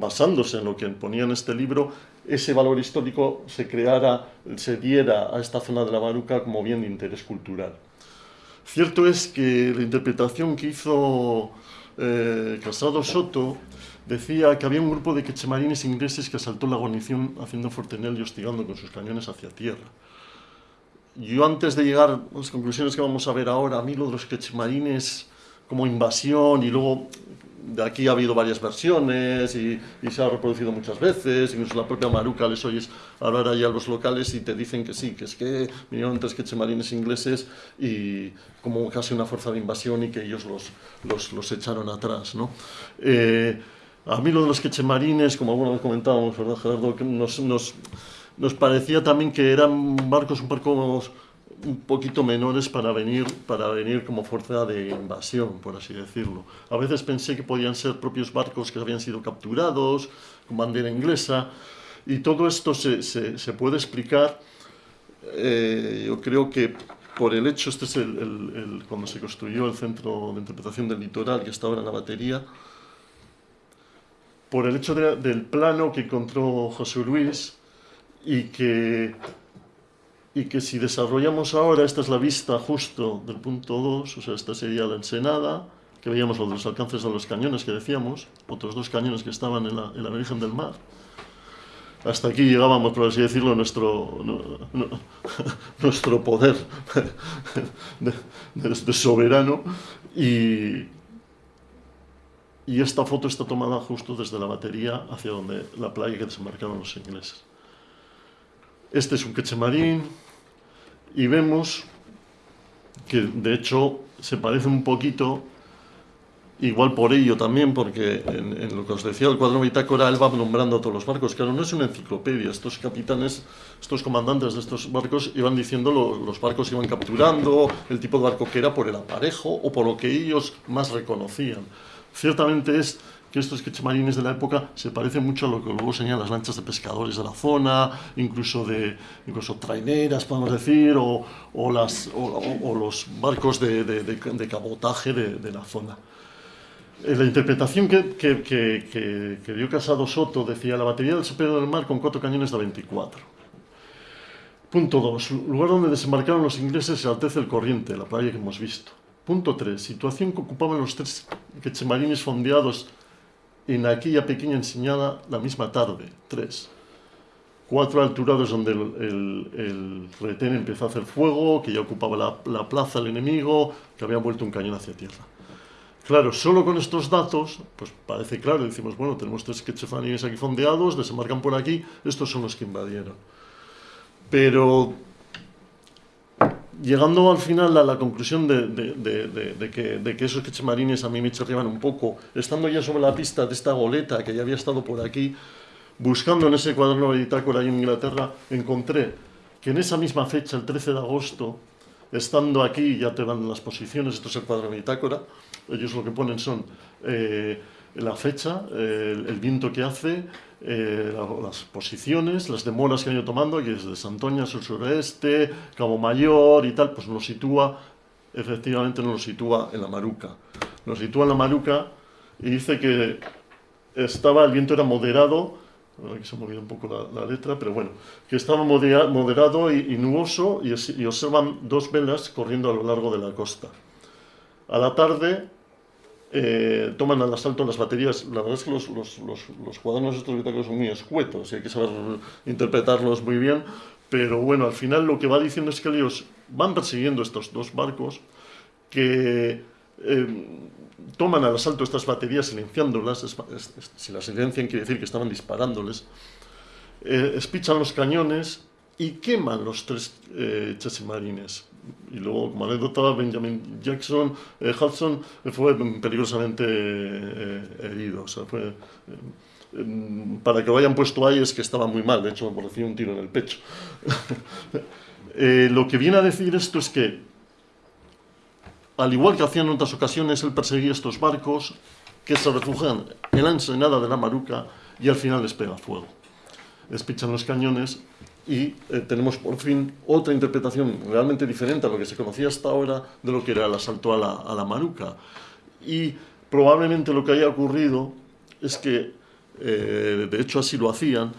basándose en lo que ponía en este libro, ese valor histórico se creara, se diera a esta zona de la Maruca como bien de interés cultural. Cierto es que la interpretación que hizo eh, Casado Soto decía que había un grupo de quechemarines ingleses que asaltó la guarnición haciendo fortenel y hostigando con sus cañones hacia tierra yo antes de llegar a las conclusiones que vamos a ver ahora, a mí lo de los quechmarines como invasión y luego de aquí ha habido varias versiones y, se ha reproducido muchas veces, incluso la propia Maruca les oyes hablar allá a los locales y te dicen que sí, que es que vinieron tres quechemarines ingleses y como casi una fuerza de invasión y que ellos los, los, los echaron atrás. ¿no? Eh, a mí lo de los quechemarines, como alguna vez comentábamos, ¿verdad, Gerardo? Nos, nos, nos parecía también que eran barcos un poco un poquito menores para venir, para venir como fuerza de invasión, por así decirlo. A veces pensé que podían ser propios barcos que habían sido capturados, con bandera inglesa, y todo esto se, se, puede explicar, eh, yo creo que por el hecho, este es el, cuando se construyó el Centro de Interpretación del Litoral, que está ahora en la batería, por el hecho del plano que encontró José Luis, y que, y que si desarrollamos ahora, esta es la vista justo del punto 2, o sea, esta sería la ensenada, que veíamos los alcances de los cañones que decíamos, otros dos cañones que estaban en la, en la Virgen del Mar. Hasta aquí llegábamos, por así decirlo, nuestro, nuestro poder de, soberano y, y esta foto está tomada justo desde la batería hacia donde la playa que desembarcaron los ingleses. Este es un quechemarín y vemos que de hecho se parece un poquito, igual por ello también, porque en, lo que os decía el cuadro bitácora, él va nombrando a todos los barcos. Claro, no es una enciclopedia, estos capitanes, estos comandantes de estos barcos iban diciendo los barcos iban capturando, el tipo de barco que era por el aparejo o por lo que ellos más reconocían. Ciertamente es que estos quechemarines de la época se parecen mucho a lo que luego señalan las lanchas de pescadores de la zona, incluso de incluso traineras, podemos decir, o, o, las, o, los barcos de, de, de cabotaje de, la zona. Eh, la interpretación que, que, que, que, dio Casado Soto decía la batería del San del Mar con cuatro cañones de 24. Punto 2. Lugar donde desembarcaron los ingleses se altece el corriente, la playa que hemos visto. Punto 3. Situación que ocupaban los tres quechemarines fondeados en aquella pequeña enseñada la misma tarde. 3. Cuatro alturados donde el, el, retén empezó a hacer fuego, que ya ocupaba la, la plaza el enemigo, que había vuelto un cañón hacia tierra. Claro, solo con estos datos, pues parece claro, decimos, bueno, tenemos tres quechemarines aquí fondeados, desembarcan por aquí, estos son los que invadieron. Pero llegando al final a la conclusión de, que, que, esos quechemarines a mí me chorreaban un poco, estando ya sobre la pista de esta goleta que ya había estado por aquí, buscando en ese cuaderno de bitácora ahí en Inglaterra, encontré que en esa misma fecha, el 13 de agosto, estando aquí, ya te dan las posiciones, esto es el cuadro de bitácora, ellos lo que ponen son eh, la fecha, el, viento que hace, eh, las posiciones, las demoras que han ido tomando, que es de Santoña sur sureste, Cabo Mayor y tal, pues nos sitúa, efectivamente nos sitúa en la Maruca. Nos sitúa en la Maruca y dice que estaba, el viento era moderado, aquí se ha movido un poco la, la, letra, pero bueno, que estaba modera, moderado y, y nuboso y, y observan dos velas corriendo a lo largo de la costa. A la tarde eh, toman al asalto las baterías. La verdad es que los, los, los, los cuadernos estos bitácoros son muy escuetos y hay que saber interpretarlos muy bien. Pero bueno, al final lo que va diciendo es que ellos van persiguiendo estos dos barcos que eh, toman al asalto estas baterías silenciándolas. Es, es, si las silencian quiere decir que estaban disparándoles. Eh, espichan los cañones y queman los tres eh, chachimarines y luego, como anécdota, Benjamin Jackson, eh, Hudson fue peligrosamente eh, herido. O sea, fue, eh, para que lo hayan puesto ahí es que estaba muy mal, de hecho me un tiro en el pecho. Eh, lo que viene a decir esto es que, al igual que hacían en otras ocasiones, él perseguía estos barcos que se refugian en la ensenada de la Maruca y al final les pega fuego. Les pichan los cañones y eh, tenemos por fin otra interpretación realmente diferente a lo que se conocía hasta ahora de lo que era el asalto a la, a la Maruca. Y probablemente lo que haya ocurrido es que, eh, de hecho así lo hacían,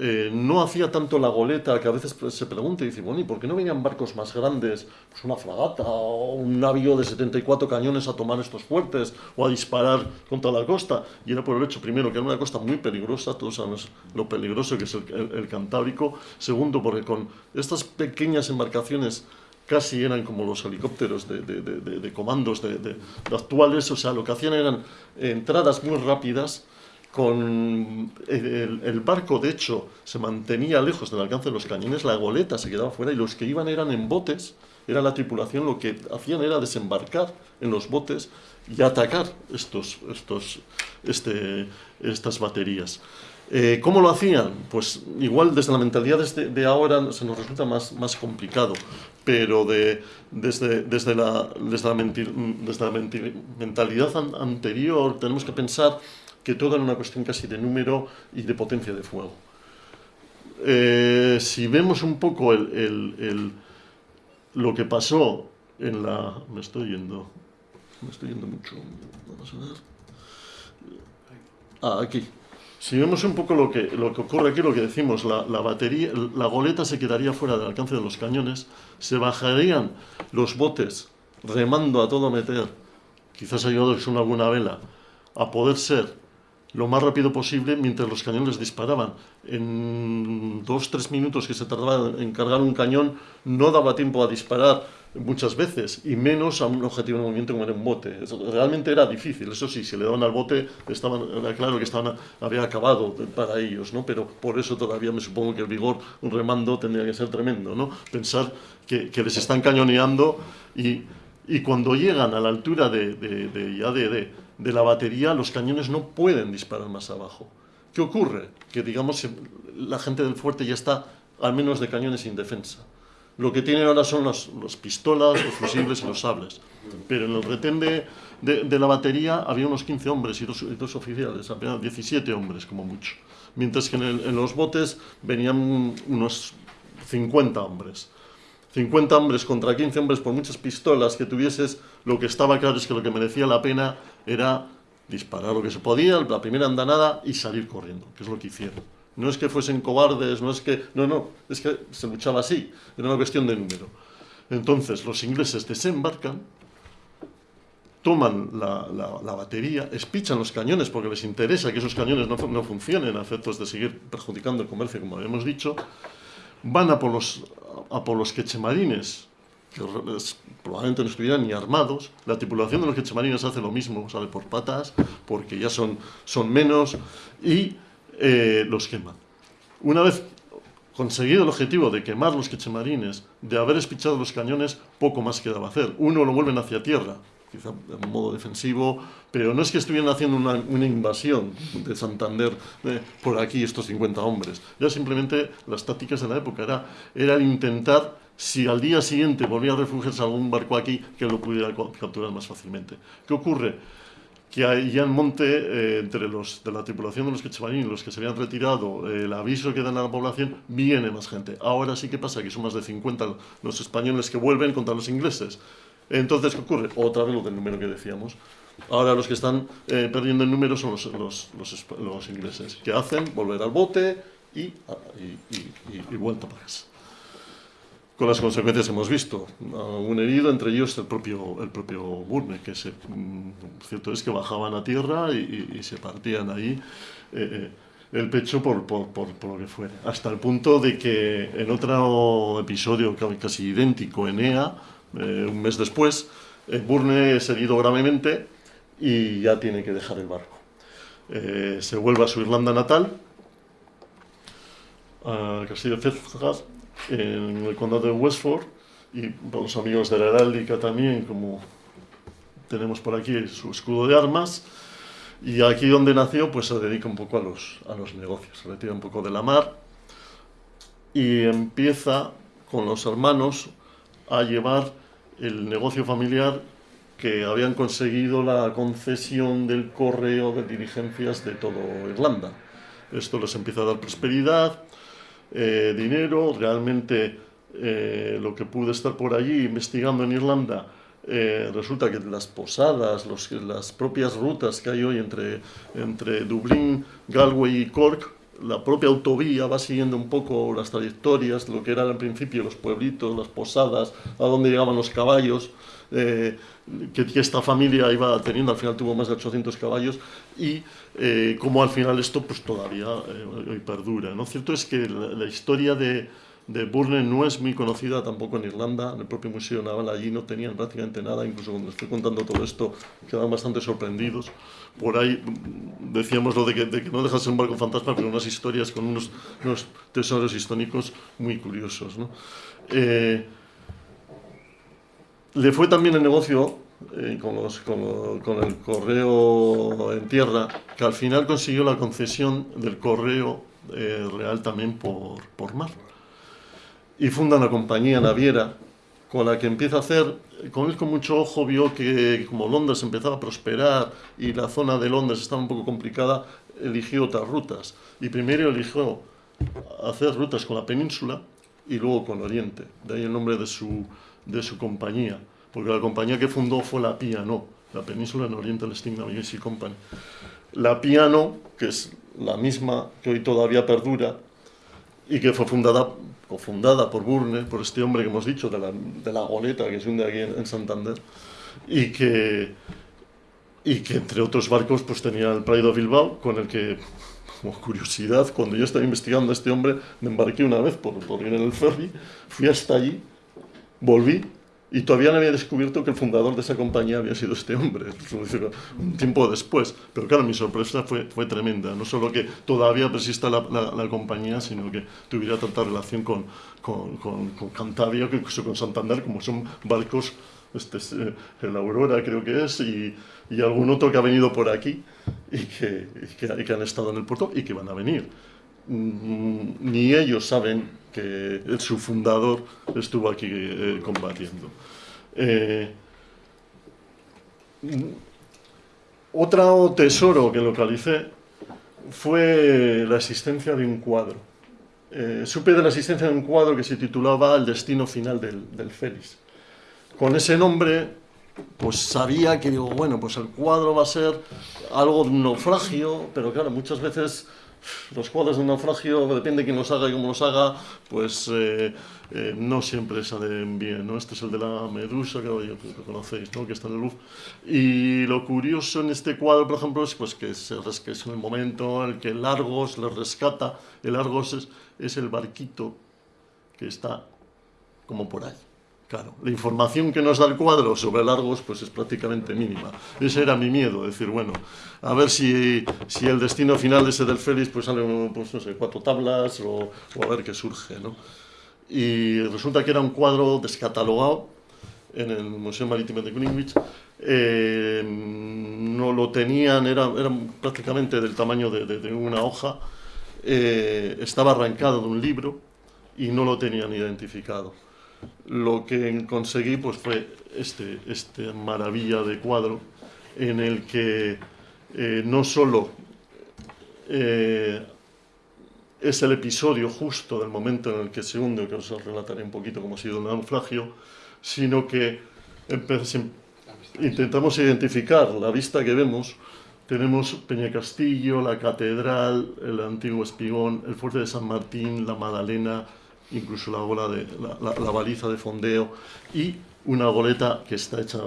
eh, no hacía tanto la goleta, que a veces se pregunta y dice, bueno, ¿y por qué no venían barcos más grandes, pues una fragata o un navío de 74 cañones a tomar estos fuertes o a disparar contra la costa? Y era por el hecho, primero, que era una costa muy peligrosa, todos sabemos lo peligroso que es el, Cantábrico, segundo, porque con estas pequeñas embarcaciones casi eran como los helicópteros de, de comandos de, actuales, o sea, lo que hacían eran entradas muy rápidas, con el, barco, de hecho, se mantenía lejos del alcance de los cañones, la goleta se quedaba fuera y los que iban eran en botes, era la tripulación, lo que hacían era desembarcar en los botes y atacar estos, estos, este, estas baterías. Eh, ¿Cómo lo hacían? Pues igual desde la mentalidad de, de ahora se nos resulta más, más complicado, pero de, desde, desde, la, desde, la, mentalidad an, anterior tenemos que pensar que todo era una cuestión casi de número y de potencia de fuego. Eh, si vemos un poco el, el, lo que pasó en la... Me estoy yendo, me estoy yendo mucho. Vamos a ver. Ah, aquí. Si vemos un poco lo que, lo que ocurre aquí, lo que decimos, la, la, batería, la goleta se quedaría fuera del alcance de los cañones, se bajarían los botes remando a todo meter, quizás ayudados con alguna vela, a poder ser lo más rápido posible mientras los cañones disparaban. En dos, tres minutos que se tardaba en cargar un cañón, no daba tiempo a disparar muchas veces, y menos a un objetivo de movimiento como era un bote. Realmente era difícil, eso sí, si le daban al bote, estaban, era claro que estaban, había acabado para ellos, ¿no? pero por eso todavía me supongo que el vigor un remando tendría que ser tremendo. ¿no? Pensar que, les están cañoneando y, y cuando llegan a la altura de, de, de, de de la batería, los cañones no pueden disparar más abajo. ¿Qué ocurre? Que, digamos, la gente del fuerte ya está al menos de cañones sin defensa. Lo que tienen ahora son las, las pistolas, los fusibles y los sables. Pero en el retén de, de, la batería había unos 15 hombres y dos, oficiales, apenas 17 hombres como mucho. Mientras que en, en los botes venían unos 50 hombres. 50 hombres contra 15 hombres por muchas pistolas que tuvieses, lo que estaba claro es que lo que merecía la pena era disparar lo que se podía, la primera andanada y salir corriendo, que es lo que hicieron. No es que fuesen cobardes, no es que... No, no, es que se luchaba así, era una cuestión de número. Entonces los ingleses desembarcan, toman la, la, batería, espichan los cañones porque les interesa que esos cañones no, no, funcionen a efectos de seguir perjudicando el comercio, como habíamos dicho, van a por los, a por los quechemarines, que probablemente no estuvieran ni armados, la tripulación de los quechemarines hace lo mismo, sale por patas, porque ya son, son menos, y eh, los quema. Una vez conseguido el objetivo de quemar los quechemarines, de haber espichado los cañones, poco más quedaba hacer. Uno lo vuelven hacia tierra, quizá de modo defensivo, pero no es que estuvieran haciendo una, una invasión de Santander eh, por aquí estos 50 hombres. Ya simplemente las tácticas de la época era, era intentar, si al día siguiente volvía a refugiarse algún barco aquí, que lo pudiera capturar más fácilmente. ¿Qué ocurre? que ya en monte, eh, entre los de la tripulación de los quechemarines y los que se habían retirado, el aviso que dan a la población, viene más gente. Ahora sí que pasa que son más de 50 los españoles que vuelven contra los ingleses. Entonces, ¿qué ocurre? Otra vez lo del número que decíamos. Ahora los que están eh, perdiendo el número son los, ingleses, que hacen volver al bote y, y, vuelta para casa. Con las consecuencias que hemos visto. Un herido, entre ellos el propio, el propio Burne, que mm, cierto es que bajaban a tierra y, se partían ahí eh, eh, el pecho por, por, por, por, lo que fuera. Hasta el punto de que en otro episodio casi idéntico, Enea, eh, un mes después, Burne es herido gravemente y ya tiene que dejar el barco. Se vuelve a su Irlanda natal, a Castillo en el condado de Westford, y los amigos de la heráldica también, como tenemos por aquí su escudo de armas, y aquí donde nació, pues se dedica un poco a los, a los negocios, se retira un poco de la mar, y empieza con los hermanos a llevar el negocio familiar que habían conseguido la concesión del correo de diligencias de todo Irlanda. Esto les empieza a dar prosperidad, eh, dinero, realmente eh, lo que pude estar por allí investigando en Irlanda, eh, resulta que las posadas, los, las propias rutas que hay hoy entre, entre Dublín, Galway y Cork, la propia autovía va siguiendo un poco las trayectorias, lo que eran al principio los pueblitos, las posadas, a dónde llegaban los caballos, eh, que, esta familia iba teniendo, al final tuvo más de 800 caballos, y eh, como al final esto pues todavía eh, perdura. ¿no? Cierto es que la historia de, de Burne no es muy conocida tampoco en Irlanda, en el propio Museo Naval allí no tenían prácticamente nada, incluso cuando estoy contando todo esto quedan bastante sorprendidos. Por ahí mm, decíamos lo de que, de que no deja ser un barco fantasma, pero unas historias con unos, unos tesoros históricos muy curiosos. ¿no? Eh, le fue también el negocio eh, con, el correo en tierra, que al final consiguió la concesión del correo eh, real también por, por mar y funda una compañía naviera con la que empieza a hacer, con él con mucho ojo vio que como Londres empezaba a prosperar y la zona de Londres estaba un poco complicada, eligió otras rutas. Y primero eligió hacer rutas con la península y luego con Oriente. De ahí el nombre de su, de su compañía, porque la compañía que fundó fue la Piano, la península en Oriente Steam Navigation Company. La Piano, que es la misma que hoy todavía perdura y que fue fundada cofundada por Burne, por este hombre que hemos dicho, de la, de la goleta que se hunde aquí en, Santander, y que, y que entre otros barcos pues tenía el Pride of Bilbao, con el que, como curiosidad, cuando yo estaba investigando a este hombre, me embarqué una vez por, por ir en el ferry, fui hasta allí, volví y todavía no había descubierto que el fundador de esa compañía había sido este hombre, un tiempo después. Pero claro, mi sorpresa fue, fue tremenda. No solo que todavía persista la, la, compañía, sino que tuviera tanta relación con, con, con, con Cantabria, incluso con Santander, como son barcos, este, eh, el Aurora creo que es, y, y, algún otro que ha venido por aquí y que, y que, y que han estado en el puerto y que van a venir. Mm, ni ellos saben que su fundador estuvo aquí eh, combatiendo. Eh, otro tesoro que localicé fue la existencia de un cuadro. Eh, supe de la existencia de un cuadro que se titulaba El destino final del, del Félix. Con ese nombre pues sabía que digo, bueno, pues el cuadro va a ser algo de un naufragio, pero claro, muchas veces los cuadros de naufragio, depende de quién los haga y cómo los haga, pues eh, eh, no siempre salen bien, ¿no? Este es el de la medusa, que lo conocéis, ¿no? Que está en el Louvre. Y lo curioso en este cuadro, por ejemplo, es pues, que, se, que es el momento en el que Largos le rescata. El Largos es, es el barquito que está como por ahí. Claro, la información que nos da el cuadro sobre Largos pues es prácticamente mínima. Ese era mi miedo, decir, bueno, a ver si, si el destino final ese del Félix pues sale, pues cuatro tablas o, a ver qué surge, ¿no? Y resulta que era un cuadro descatalogado en el Museo Marítimo de Greenwich. Eh, no lo tenían, era, era prácticamente del tamaño de, de, de una hoja. Eh, estaba arrancado de un libro y no lo tenían identificado lo que conseguí pues fue este, este maravilla de cuadro en el que eh, no solo eh, es el episodio justo del momento en el que se hunde, que os relataré un poquito cómo ha sido el naufragio, sino que intentamos identificar la vista que vemos. Tenemos Peña Castillo, la catedral, el antiguo espigón, el fuerte de San Martín, la Madalena, incluso la, bola de, la, baliza de fondeo y una goleta que está hecha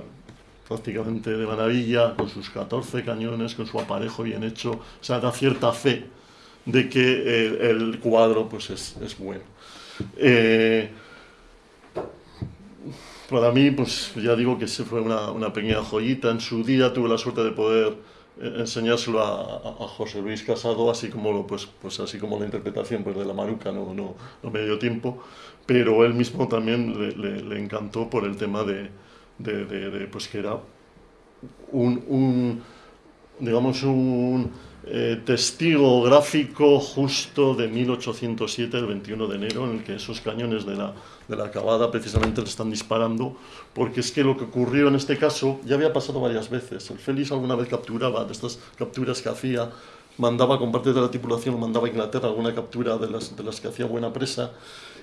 prácticamente de maravilla, con sus 14 cañones, con su aparejo bien hecho, o sea, da cierta fe de que el, el cuadro pues es, es bueno. Eh, para mí, pues ya digo que se fue una, una pequeña joyita. En su día tuve la suerte de poder enseñárselo a, José Luis Casado, así como, pues, pues así como la interpretación pues, de la Maruca no, no, no me dio tiempo, pero él mismo también le, le, encantó por el tema de, de, pues que era un digamos, un eh, testigo gráfico justo de 1807, el 21 de enero, en el que esos cañones de la, de la acabada precisamente le están disparando, porque es que lo que ocurrió en este caso ya había pasado varias veces. El Félix alguna vez capturaba, de estas capturas que hacía, mandaba con parte de la tripulación, mandaba a Inglaterra alguna captura de las, de las que hacía buena presa,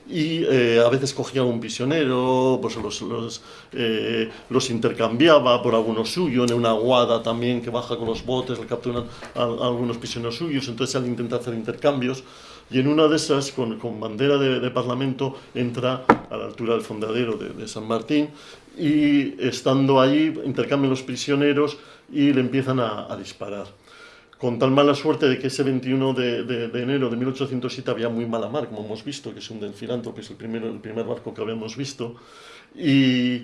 y eh, a veces cogía un prisionero, pues los, los, eh, los, intercambiaba por alguno suyo, en una aguada también que baja con los botes, le capturan a, a algunos prisioneros suyos, entonces él intenta hacer intercambios, y en una de esas, con, con bandera de, de, parlamento, entra a la altura del fondadero de, de San Martín, y estando allí intercambian los prisioneros y le empiezan a, a disparar con tal mala suerte de que ese 21 de, enero de 1807 había muy mala mar, como hemos visto, que es un del Filanto, que es el, primero, el primer barco que habíamos visto, y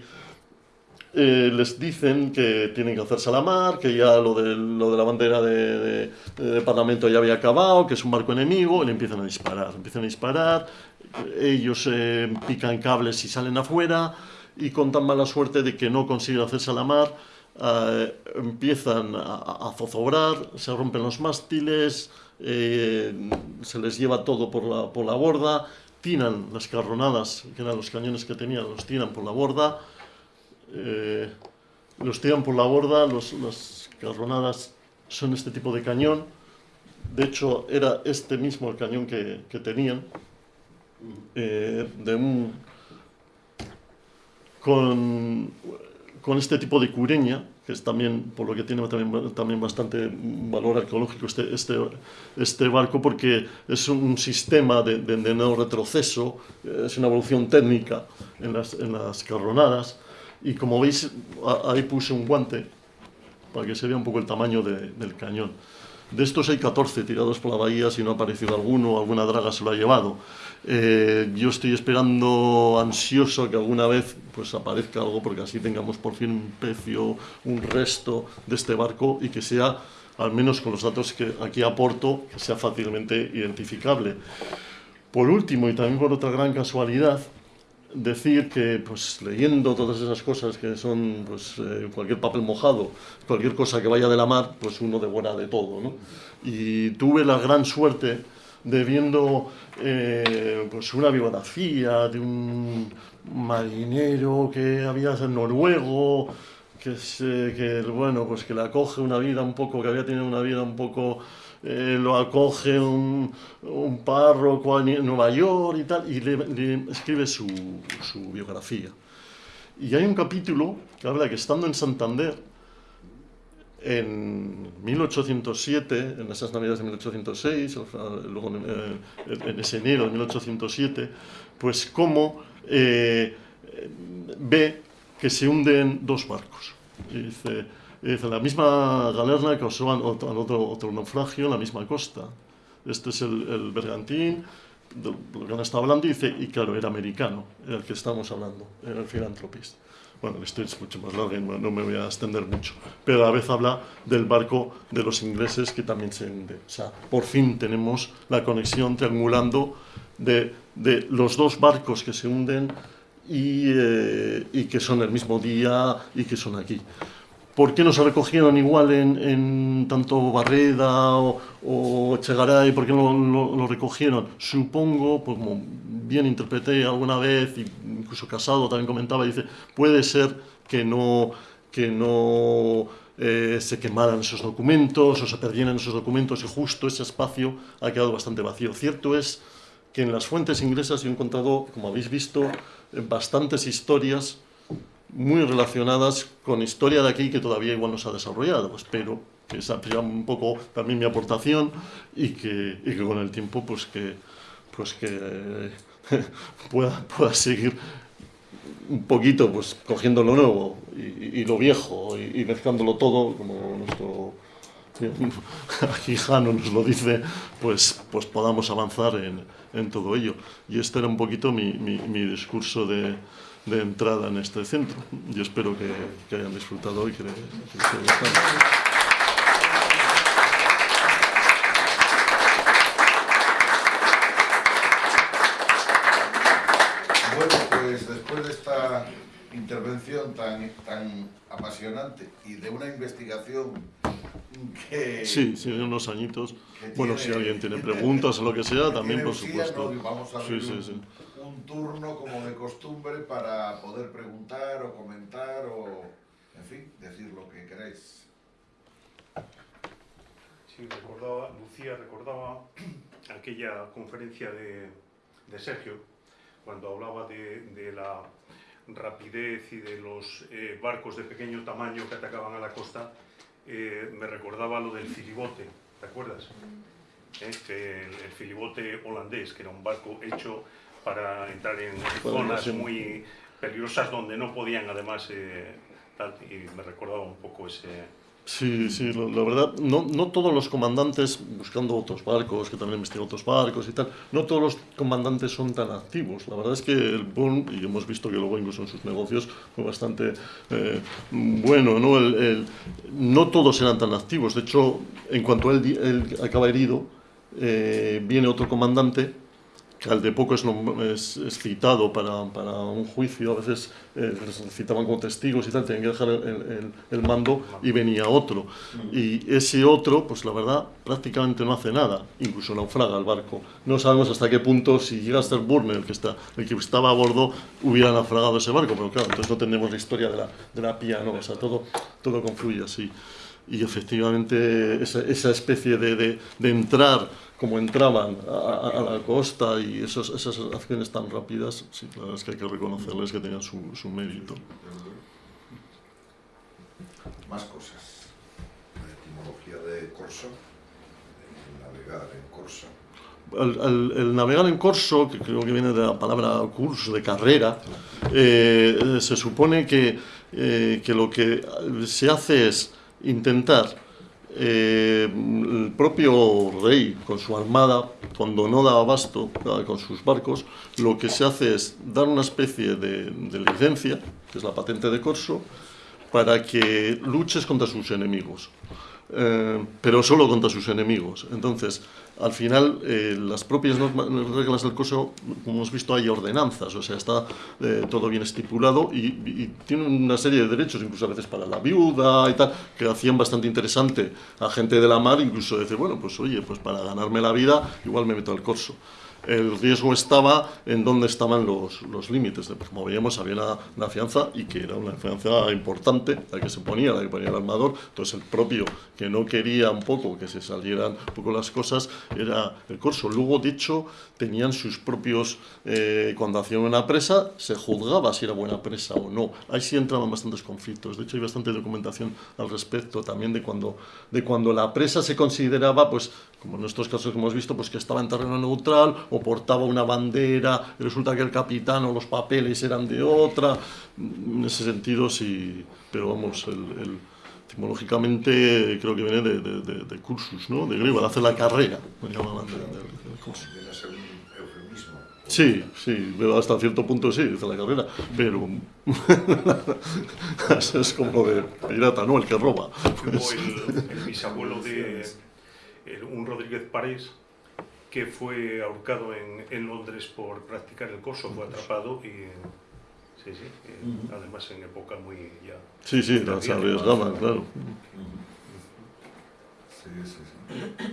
eh, les dicen que tienen que hacerse a la mar, que ya lo de, lo de la bandera de, de, Parlamento ya había acabado, que es un barco enemigo, y le empiezan a disparar, empiezan a disparar, ellos eh, pican cables y salen afuera, y con tan mala suerte de que no consiguen hacerse a la mar, Uh, empiezan a, a, zozobrar, se rompen los mástiles, eh, se les lleva todo por la, por la borda, tiran las carronadas, que eran los cañones que tenían, los tiran por la borda, eh, los tiran por la borda, las carronadas son este tipo de cañón, de hecho era este mismo el cañón que, que tenían, eh, de un, con con este tipo de cureña, que es también, por lo que tiene también, también bastante valor arqueológico este, este, este barco, porque es un sistema de, de, de, no retroceso, es una evolución técnica en las, en las carronadas, y como veis, ahí puse un guante para que se vea un poco el tamaño de, del cañón. De estos hay 14 tirados por la bahía, si no ha aparecido alguno, alguna draga se lo ha llevado. Eh, yo estoy esperando ansioso que alguna vez pues aparezca algo porque así tengamos por fin un pecio, un resto de este barco y que sea, al menos con los datos que aquí aporto, que sea fácilmente identificable. Por último, y también por otra gran casualidad, decir que pues leyendo todas esas cosas que son pues eh, cualquier papel mojado, cualquier cosa que vaya de la mar, pues uno devora de todo, ¿no? Y tuve la gran suerte de viendo eh, pues una biografía de un marinero que había en noruego, que, se, que bueno, pues que le acoge una vida un poco, que había tenido una vida un poco eh, lo acoge un, un, párroco en Nueva York y tal, y escribe su, su, biografía. Y hay un capítulo que habla que estando en Santander, en 1807, en esas navidades de 1806, luego en, ese enero de 1807, pues cómo eh, ve que se hunden dos barcos. Y dice, dice, la misma galerna causó otro, otro naufragio en la misma costa. Este es el, el bergantín, de lo que han estado hablando, y dice, y claro, era americano, el que estamos hablando, era el filantropista. Bueno, la historia es mucho más larga y no me voy a extender mucho. Pero a la vez habla del barco de los ingleses que también se hunde. O sea, por fin tenemos la conexión triangulando de, de los dos barcos que se hunden y, eh, y, que son el mismo día y que son aquí. ¿Por qué no se recogieron igual en, en tanto Barreda o, o, Chegaray? ¿Por qué no lo, lo, recogieron? Supongo, pues como bien interpreté alguna vez, incluso Casado también comentaba, dice, puede ser que no, que no eh, se quemaran esos documentos o se perdieran esos documentos y justo ese espacio ha quedado bastante vacío. Cierto es que en las fuentes inglesas he encontrado, como habéis visto, bastantes historias muy relacionadas con historia de aquí que todavía igual no se ha desarrollado. Espero que esa sea un poco también mi aportación y que, y que con el tiempo pues que, pues que eh, pueda, pueda seguir un poquito pues cogiendo lo nuevo y, y lo viejo y, y, mezclándolo todo como nuestro aquí Jano nos lo dice pues, pues podamos avanzar en, en todo ello y este era un poquito mi, mi, mi discurso de, de entrada en este centro. Yo espero que, que hayan disfrutado y que, que les haya gustado. Bueno, pues después de esta intervención tan, tan apasionante y de una investigación que... Sí, sí, unos añitos. Bueno, si alguien tiene preguntas o lo que sea, también, por supuesto. sí, sí, sí. Un turno como de costumbre para poder preguntar o comentar o, en fin, decir lo que queráis. Sí, recordaba, Lucía recordaba aquella conferencia de, de Sergio, cuando hablaba de, de, la rapidez y de los eh, barcos de pequeño tamaño que atacaban a la costa, eh, me recordaba lo del filibote, ¿te acuerdas? Eh, que el, el filibote holandés, que era un barco hecho para entrar en zonas muy peligrosas donde no podían además eh, tal, y me recordaba un poco ese... Sí, sí, la, la verdad, no, no todos los comandantes, buscando otros barcos, que también investigado otros barcos y tal, no todos los comandantes son tan activos. La verdad es que el Bourne, y hemos visto que luego incluso en sus negocios fue bastante eh, bueno, ¿no? El, el, no todos eran tan activos. De hecho, en cuanto él, él acaba herido, eh, viene otro comandante que al de poco es, es, es citado para, para, un juicio, a veces eh, citaban como testigos y tal, tenían que dejar el, el, el, mando y venía otro. Y ese otro, pues la verdad, prácticamente no hace nada, incluso naufraga el barco. No sabemos hasta qué punto, si llega a ser Burner, el que, está, el que estaba a bordo, hubiera naufragado ese barco, pero claro, entonces no tenemos la historia de la, de la pía, ¿no? O sea, todo, todo confluye así. Y efectivamente esa, esa especie de, de, de entrar como entraban a, a, la costa y esos, esas acciones tan rápidas, sí, la verdad es que hay que reconocerles que tenían su, su mérito. Más cosas. La etimología de corso, el navegar en corso. El, el, el, navegar en corso, que creo que viene de la palabra curso, de carrera, eh, se supone que, eh, que lo que se hace es intentar eh, el propio rey con su armada, cuando no da abasto con sus barcos, lo que se hace es dar una especie de, licencia, que es la patente de corso, para que luches contra sus enemigos. Eh, pero solo contra sus enemigos. Entonces, al final, eh, las propias normas, reglas del curso, como hemos visto, hay ordenanzas, o sea, está eh, todo bien estipulado y, y, tiene una serie de derechos, incluso a veces para la viuda y tal, que hacían bastante interesante a gente de la mar, incluso decir, bueno, pues oye, pues para ganarme la vida, igual me meto al corso. El riesgo estaba en dónde estaban los, los límites. Como veíamos, había una, una, fianza y que era una fianza importante, la que se ponía, la que ponía el armador. Entonces, el propio que no quería un poco que se salieran un poco las cosas era el corso. Luego, de hecho, tenían sus propios. Eh, cuando hacían una presa, se juzgaba si era buena presa o no. Ahí sí entraban bastantes conflictos. De hecho, hay bastante documentación al respecto también de cuando, de cuando la presa se consideraba, pues, como en nuestros casos que hemos visto, pues que estaba en terreno neutral o portaba una bandera, y resulta que el capitán o los papeles eran de otra. En ese sentido, sí, pero vamos, el, el etimológicamente creo que viene de, de, de, de cursus, ¿no? De griego, de hacer la carrera, me llamaban de, cursus. Sí, sí, pero hasta cierto punto sí, dice la carrera, pero es como de pirata, ¿no? El que roba. Pues... El, el bisabuelo de el, un Rodríguez París que fue ahorcado en, en, Londres por practicar el corso, fue atrapado y sí, sí, uh -huh. además en época muy ya... Sí, sí, las arriesgaban, claro. Sí, sí, sí.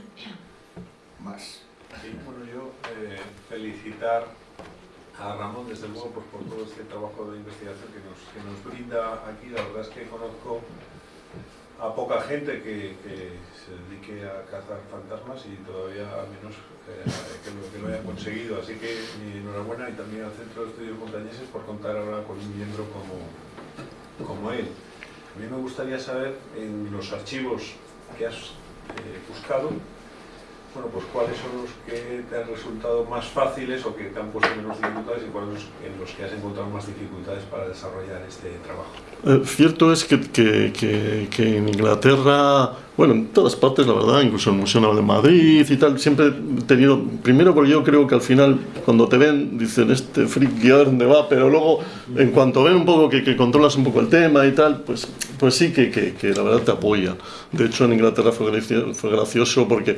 Más. Sí, bueno, yo eh, felicitar a Ramón, desde luego, pues, por todo este trabajo de investigación que nos, que nos brinda aquí. La verdad es que conozco a poca gente que, se dedique a cazar fantasmas y todavía al menos eh, que, lo, que, haya conseguido. Así que mi enhorabuena y también al Centro de Estudios Montañeses por contar ahora con un miembro como, como él. A mí me gustaría saber en los archivos que has eh, buscado, bueno, pues cuáles son los que te han resultado más fáciles o que te han puesto menos dificultades y cuáles en los que has encontrado más dificultades para desarrollar este trabajo. Eh, cierto es que, que, que, que, en Inglaterra, bueno, en todas partes, la verdad, incluso en el Museo de Madrid y tal, siempre he tenido, primero porque yo creo que al final, cuando te ven, dicen, este freak, ¿a dónde va? Pero luego, en cuanto ven un poco que, controlas un poco el tema y tal, pues, pues sí que, la verdad te apoyan. De hecho, en Inglaterra fue, fue gracioso porque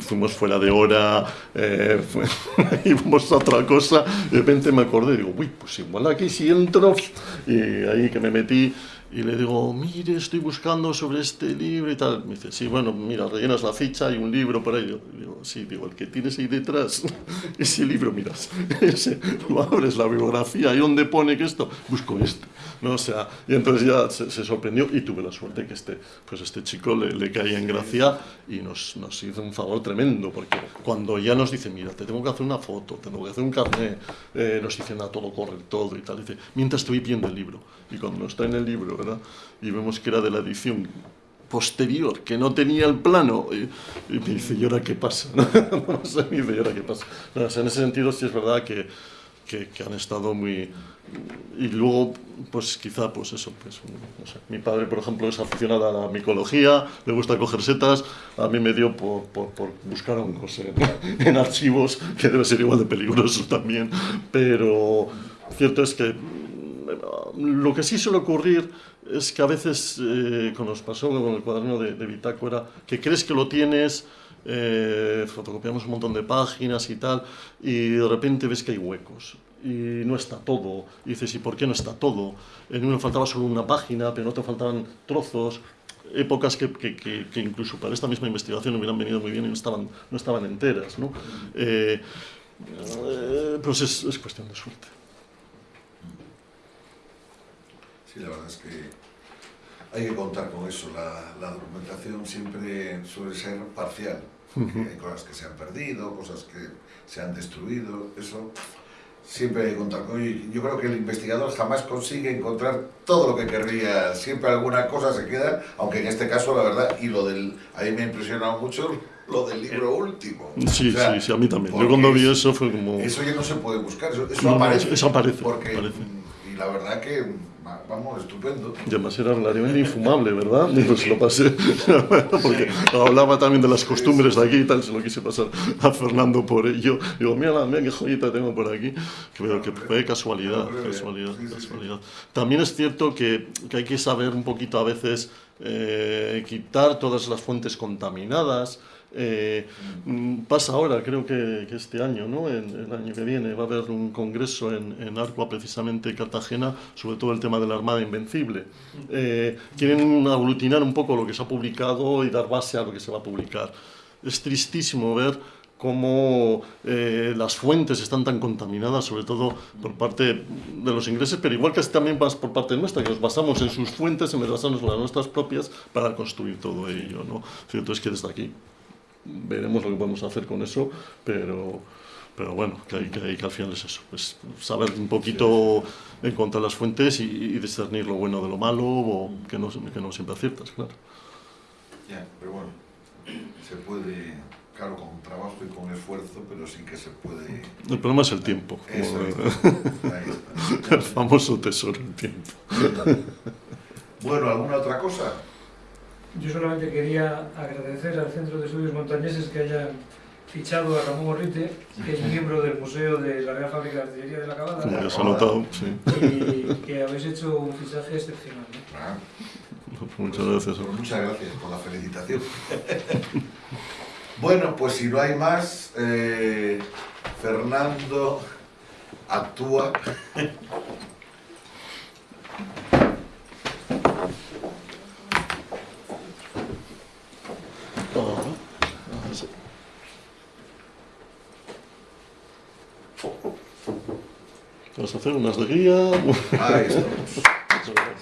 fuimos fuera de hora, eh, íbamos a otra cosa, y de repente me acordé, digo, uy, pues igual aquí sí entro, y ahí que me metí, be y le digo, mire, estoy buscando sobre este libro y tal. Me dice, sí, bueno, mira, rellenas la ficha, hay un libro por ahí. Yo digo, sí, digo, el que tienes ahí detrás, ese libro, miras, ese, lo abres, la bibliografía, y donde pone que esto, busco este. ¿no? O sea, y entonces ya se, se, sorprendió y tuve la suerte que este, pues este chico le, le caía en gracia y nos, nos hizo un favor tremendo, porque cuando ya nos dice, mira, te tengo que hacer una foto, tengo que hacer un carnet, eh, nos dicen a todo corre todo y tal, dice, mientras estoy viendo el libro. Y cuando está en el libro, ¿verdad? Y vemos que era de la edición posterior, que no tenía el plano. Y, y me dice, ¿y ahora qué pasa? no sé, me dice, ¿y ahora qué pasa? O sea, en ese sentido sí es verdad que, que, que, han estado muy... Y luego, pues quizá, pues eso, pues, no sé. Mi padre, por ejemplo, es aficionado a la micología, le gusta coger setas, a mí me dio por, por, por buscar hongos en, en archivos, que debe ser igual de peligroso también, pero cierto es que lo que sí suele ocurrir es que a veces, eh, como nos pasó con el cuaderno de, de bitácora, que crees que lo tienes, eh, fotocopiamos un montón de páginas y tal, y de repente ves que hay huecos. Y no está todo. Y dices, ¿y por qué no está todo? En uno faltaba solo una página, pero en otro faltaban trozos. Épocas que, incluso para esta misma investigación hubieran venido muy bien y no estaban, no estaban enteras. ¿no? Eh, eh, pues es, es cuestión de suerte. Sí, la verdad es que hay que contar con eso. La, la documentación siempre suele ser parcial. Uh -huh. Hay cosas que se han perdido, cosas que se han destruido. Eso siempre hay que contar con ello. Yo creo que el investigador jamás consigue encontrar todo lo que querría. Siempre alguna cosa se queda, aunque en este caso, la verdad, y lo del. A mí me ha impresionado mucho lo del libro último. Sí, o sea, sí, sí, a mí también. Yo cuando vi eso fue como. Eso ya no se puede buscar, eso, eso no, aparece. Eso aparece. Porque, aparece. Y la verdad que vamos, estupendo. Y además era relativamente infumable, ¿verdad? Pues lo pasé, porque hablaba también de las costumbres de aquí y tal, se lo quise pasar a Fernando por ello. Digo, mira, mira qué joyita tengo por aquí. Que, pero que fue casualidad, casualidad, casualidad. También es cierto que, que hay que saber un poquito a veces eh, quitar todas las fuentes contaminadas, eh, pasa ahora, creo que, este año, ¿no? El año que viene, va a haber un congreso en, en precisamente Cartagena, sobre todo el tema de la Armada Invencible. Eh, quieren aglutinar un poco lo que se ha publicado y dar base a lo que se va a publicar. Es tristísimo ver cómo eh, las fuentes están tan contaminadas, sobre todo por parte de los ingleses, pero igual que también más por parte nuestra, que nos basamos en sus fuentes, en vez de basarnos en las nuestras propias, para construir todo ello. ¿no? Cierto es que desde aquí veremos lo que podemos hacer con eso, pero, pero bueno, que, hay, que, hay, que al final es eso, pues saber un poquito en cuanto a las fuentes y, y discernir lo bueno de lo malo, o que no, que no siempre aciertas, claro. Ya, pero bueno, se puede claro, con trabajo y con esfuerzo, pero sí que se puede... El problema es el tiempo. Eso el famoso tesoro, el tiempo. Bueno, ¿alguna otra cosa? Yo solamente quería agradecer al Centro de Estudios Montañeses que hayan fichado a Ramón Orrite, que es miembro del Museo de la Real Fábrica de Artillería de la Cabada. Como ya notado, sí. Y que habéis hecho un fichaje excepcional. ¿no? Ah, Muchas gracias. pues muchas gracias por la felicitación. Bueno, pues si no hay más, eh, Fernando actúa. Vamos a hacer unas alegrías. Ahí estamos.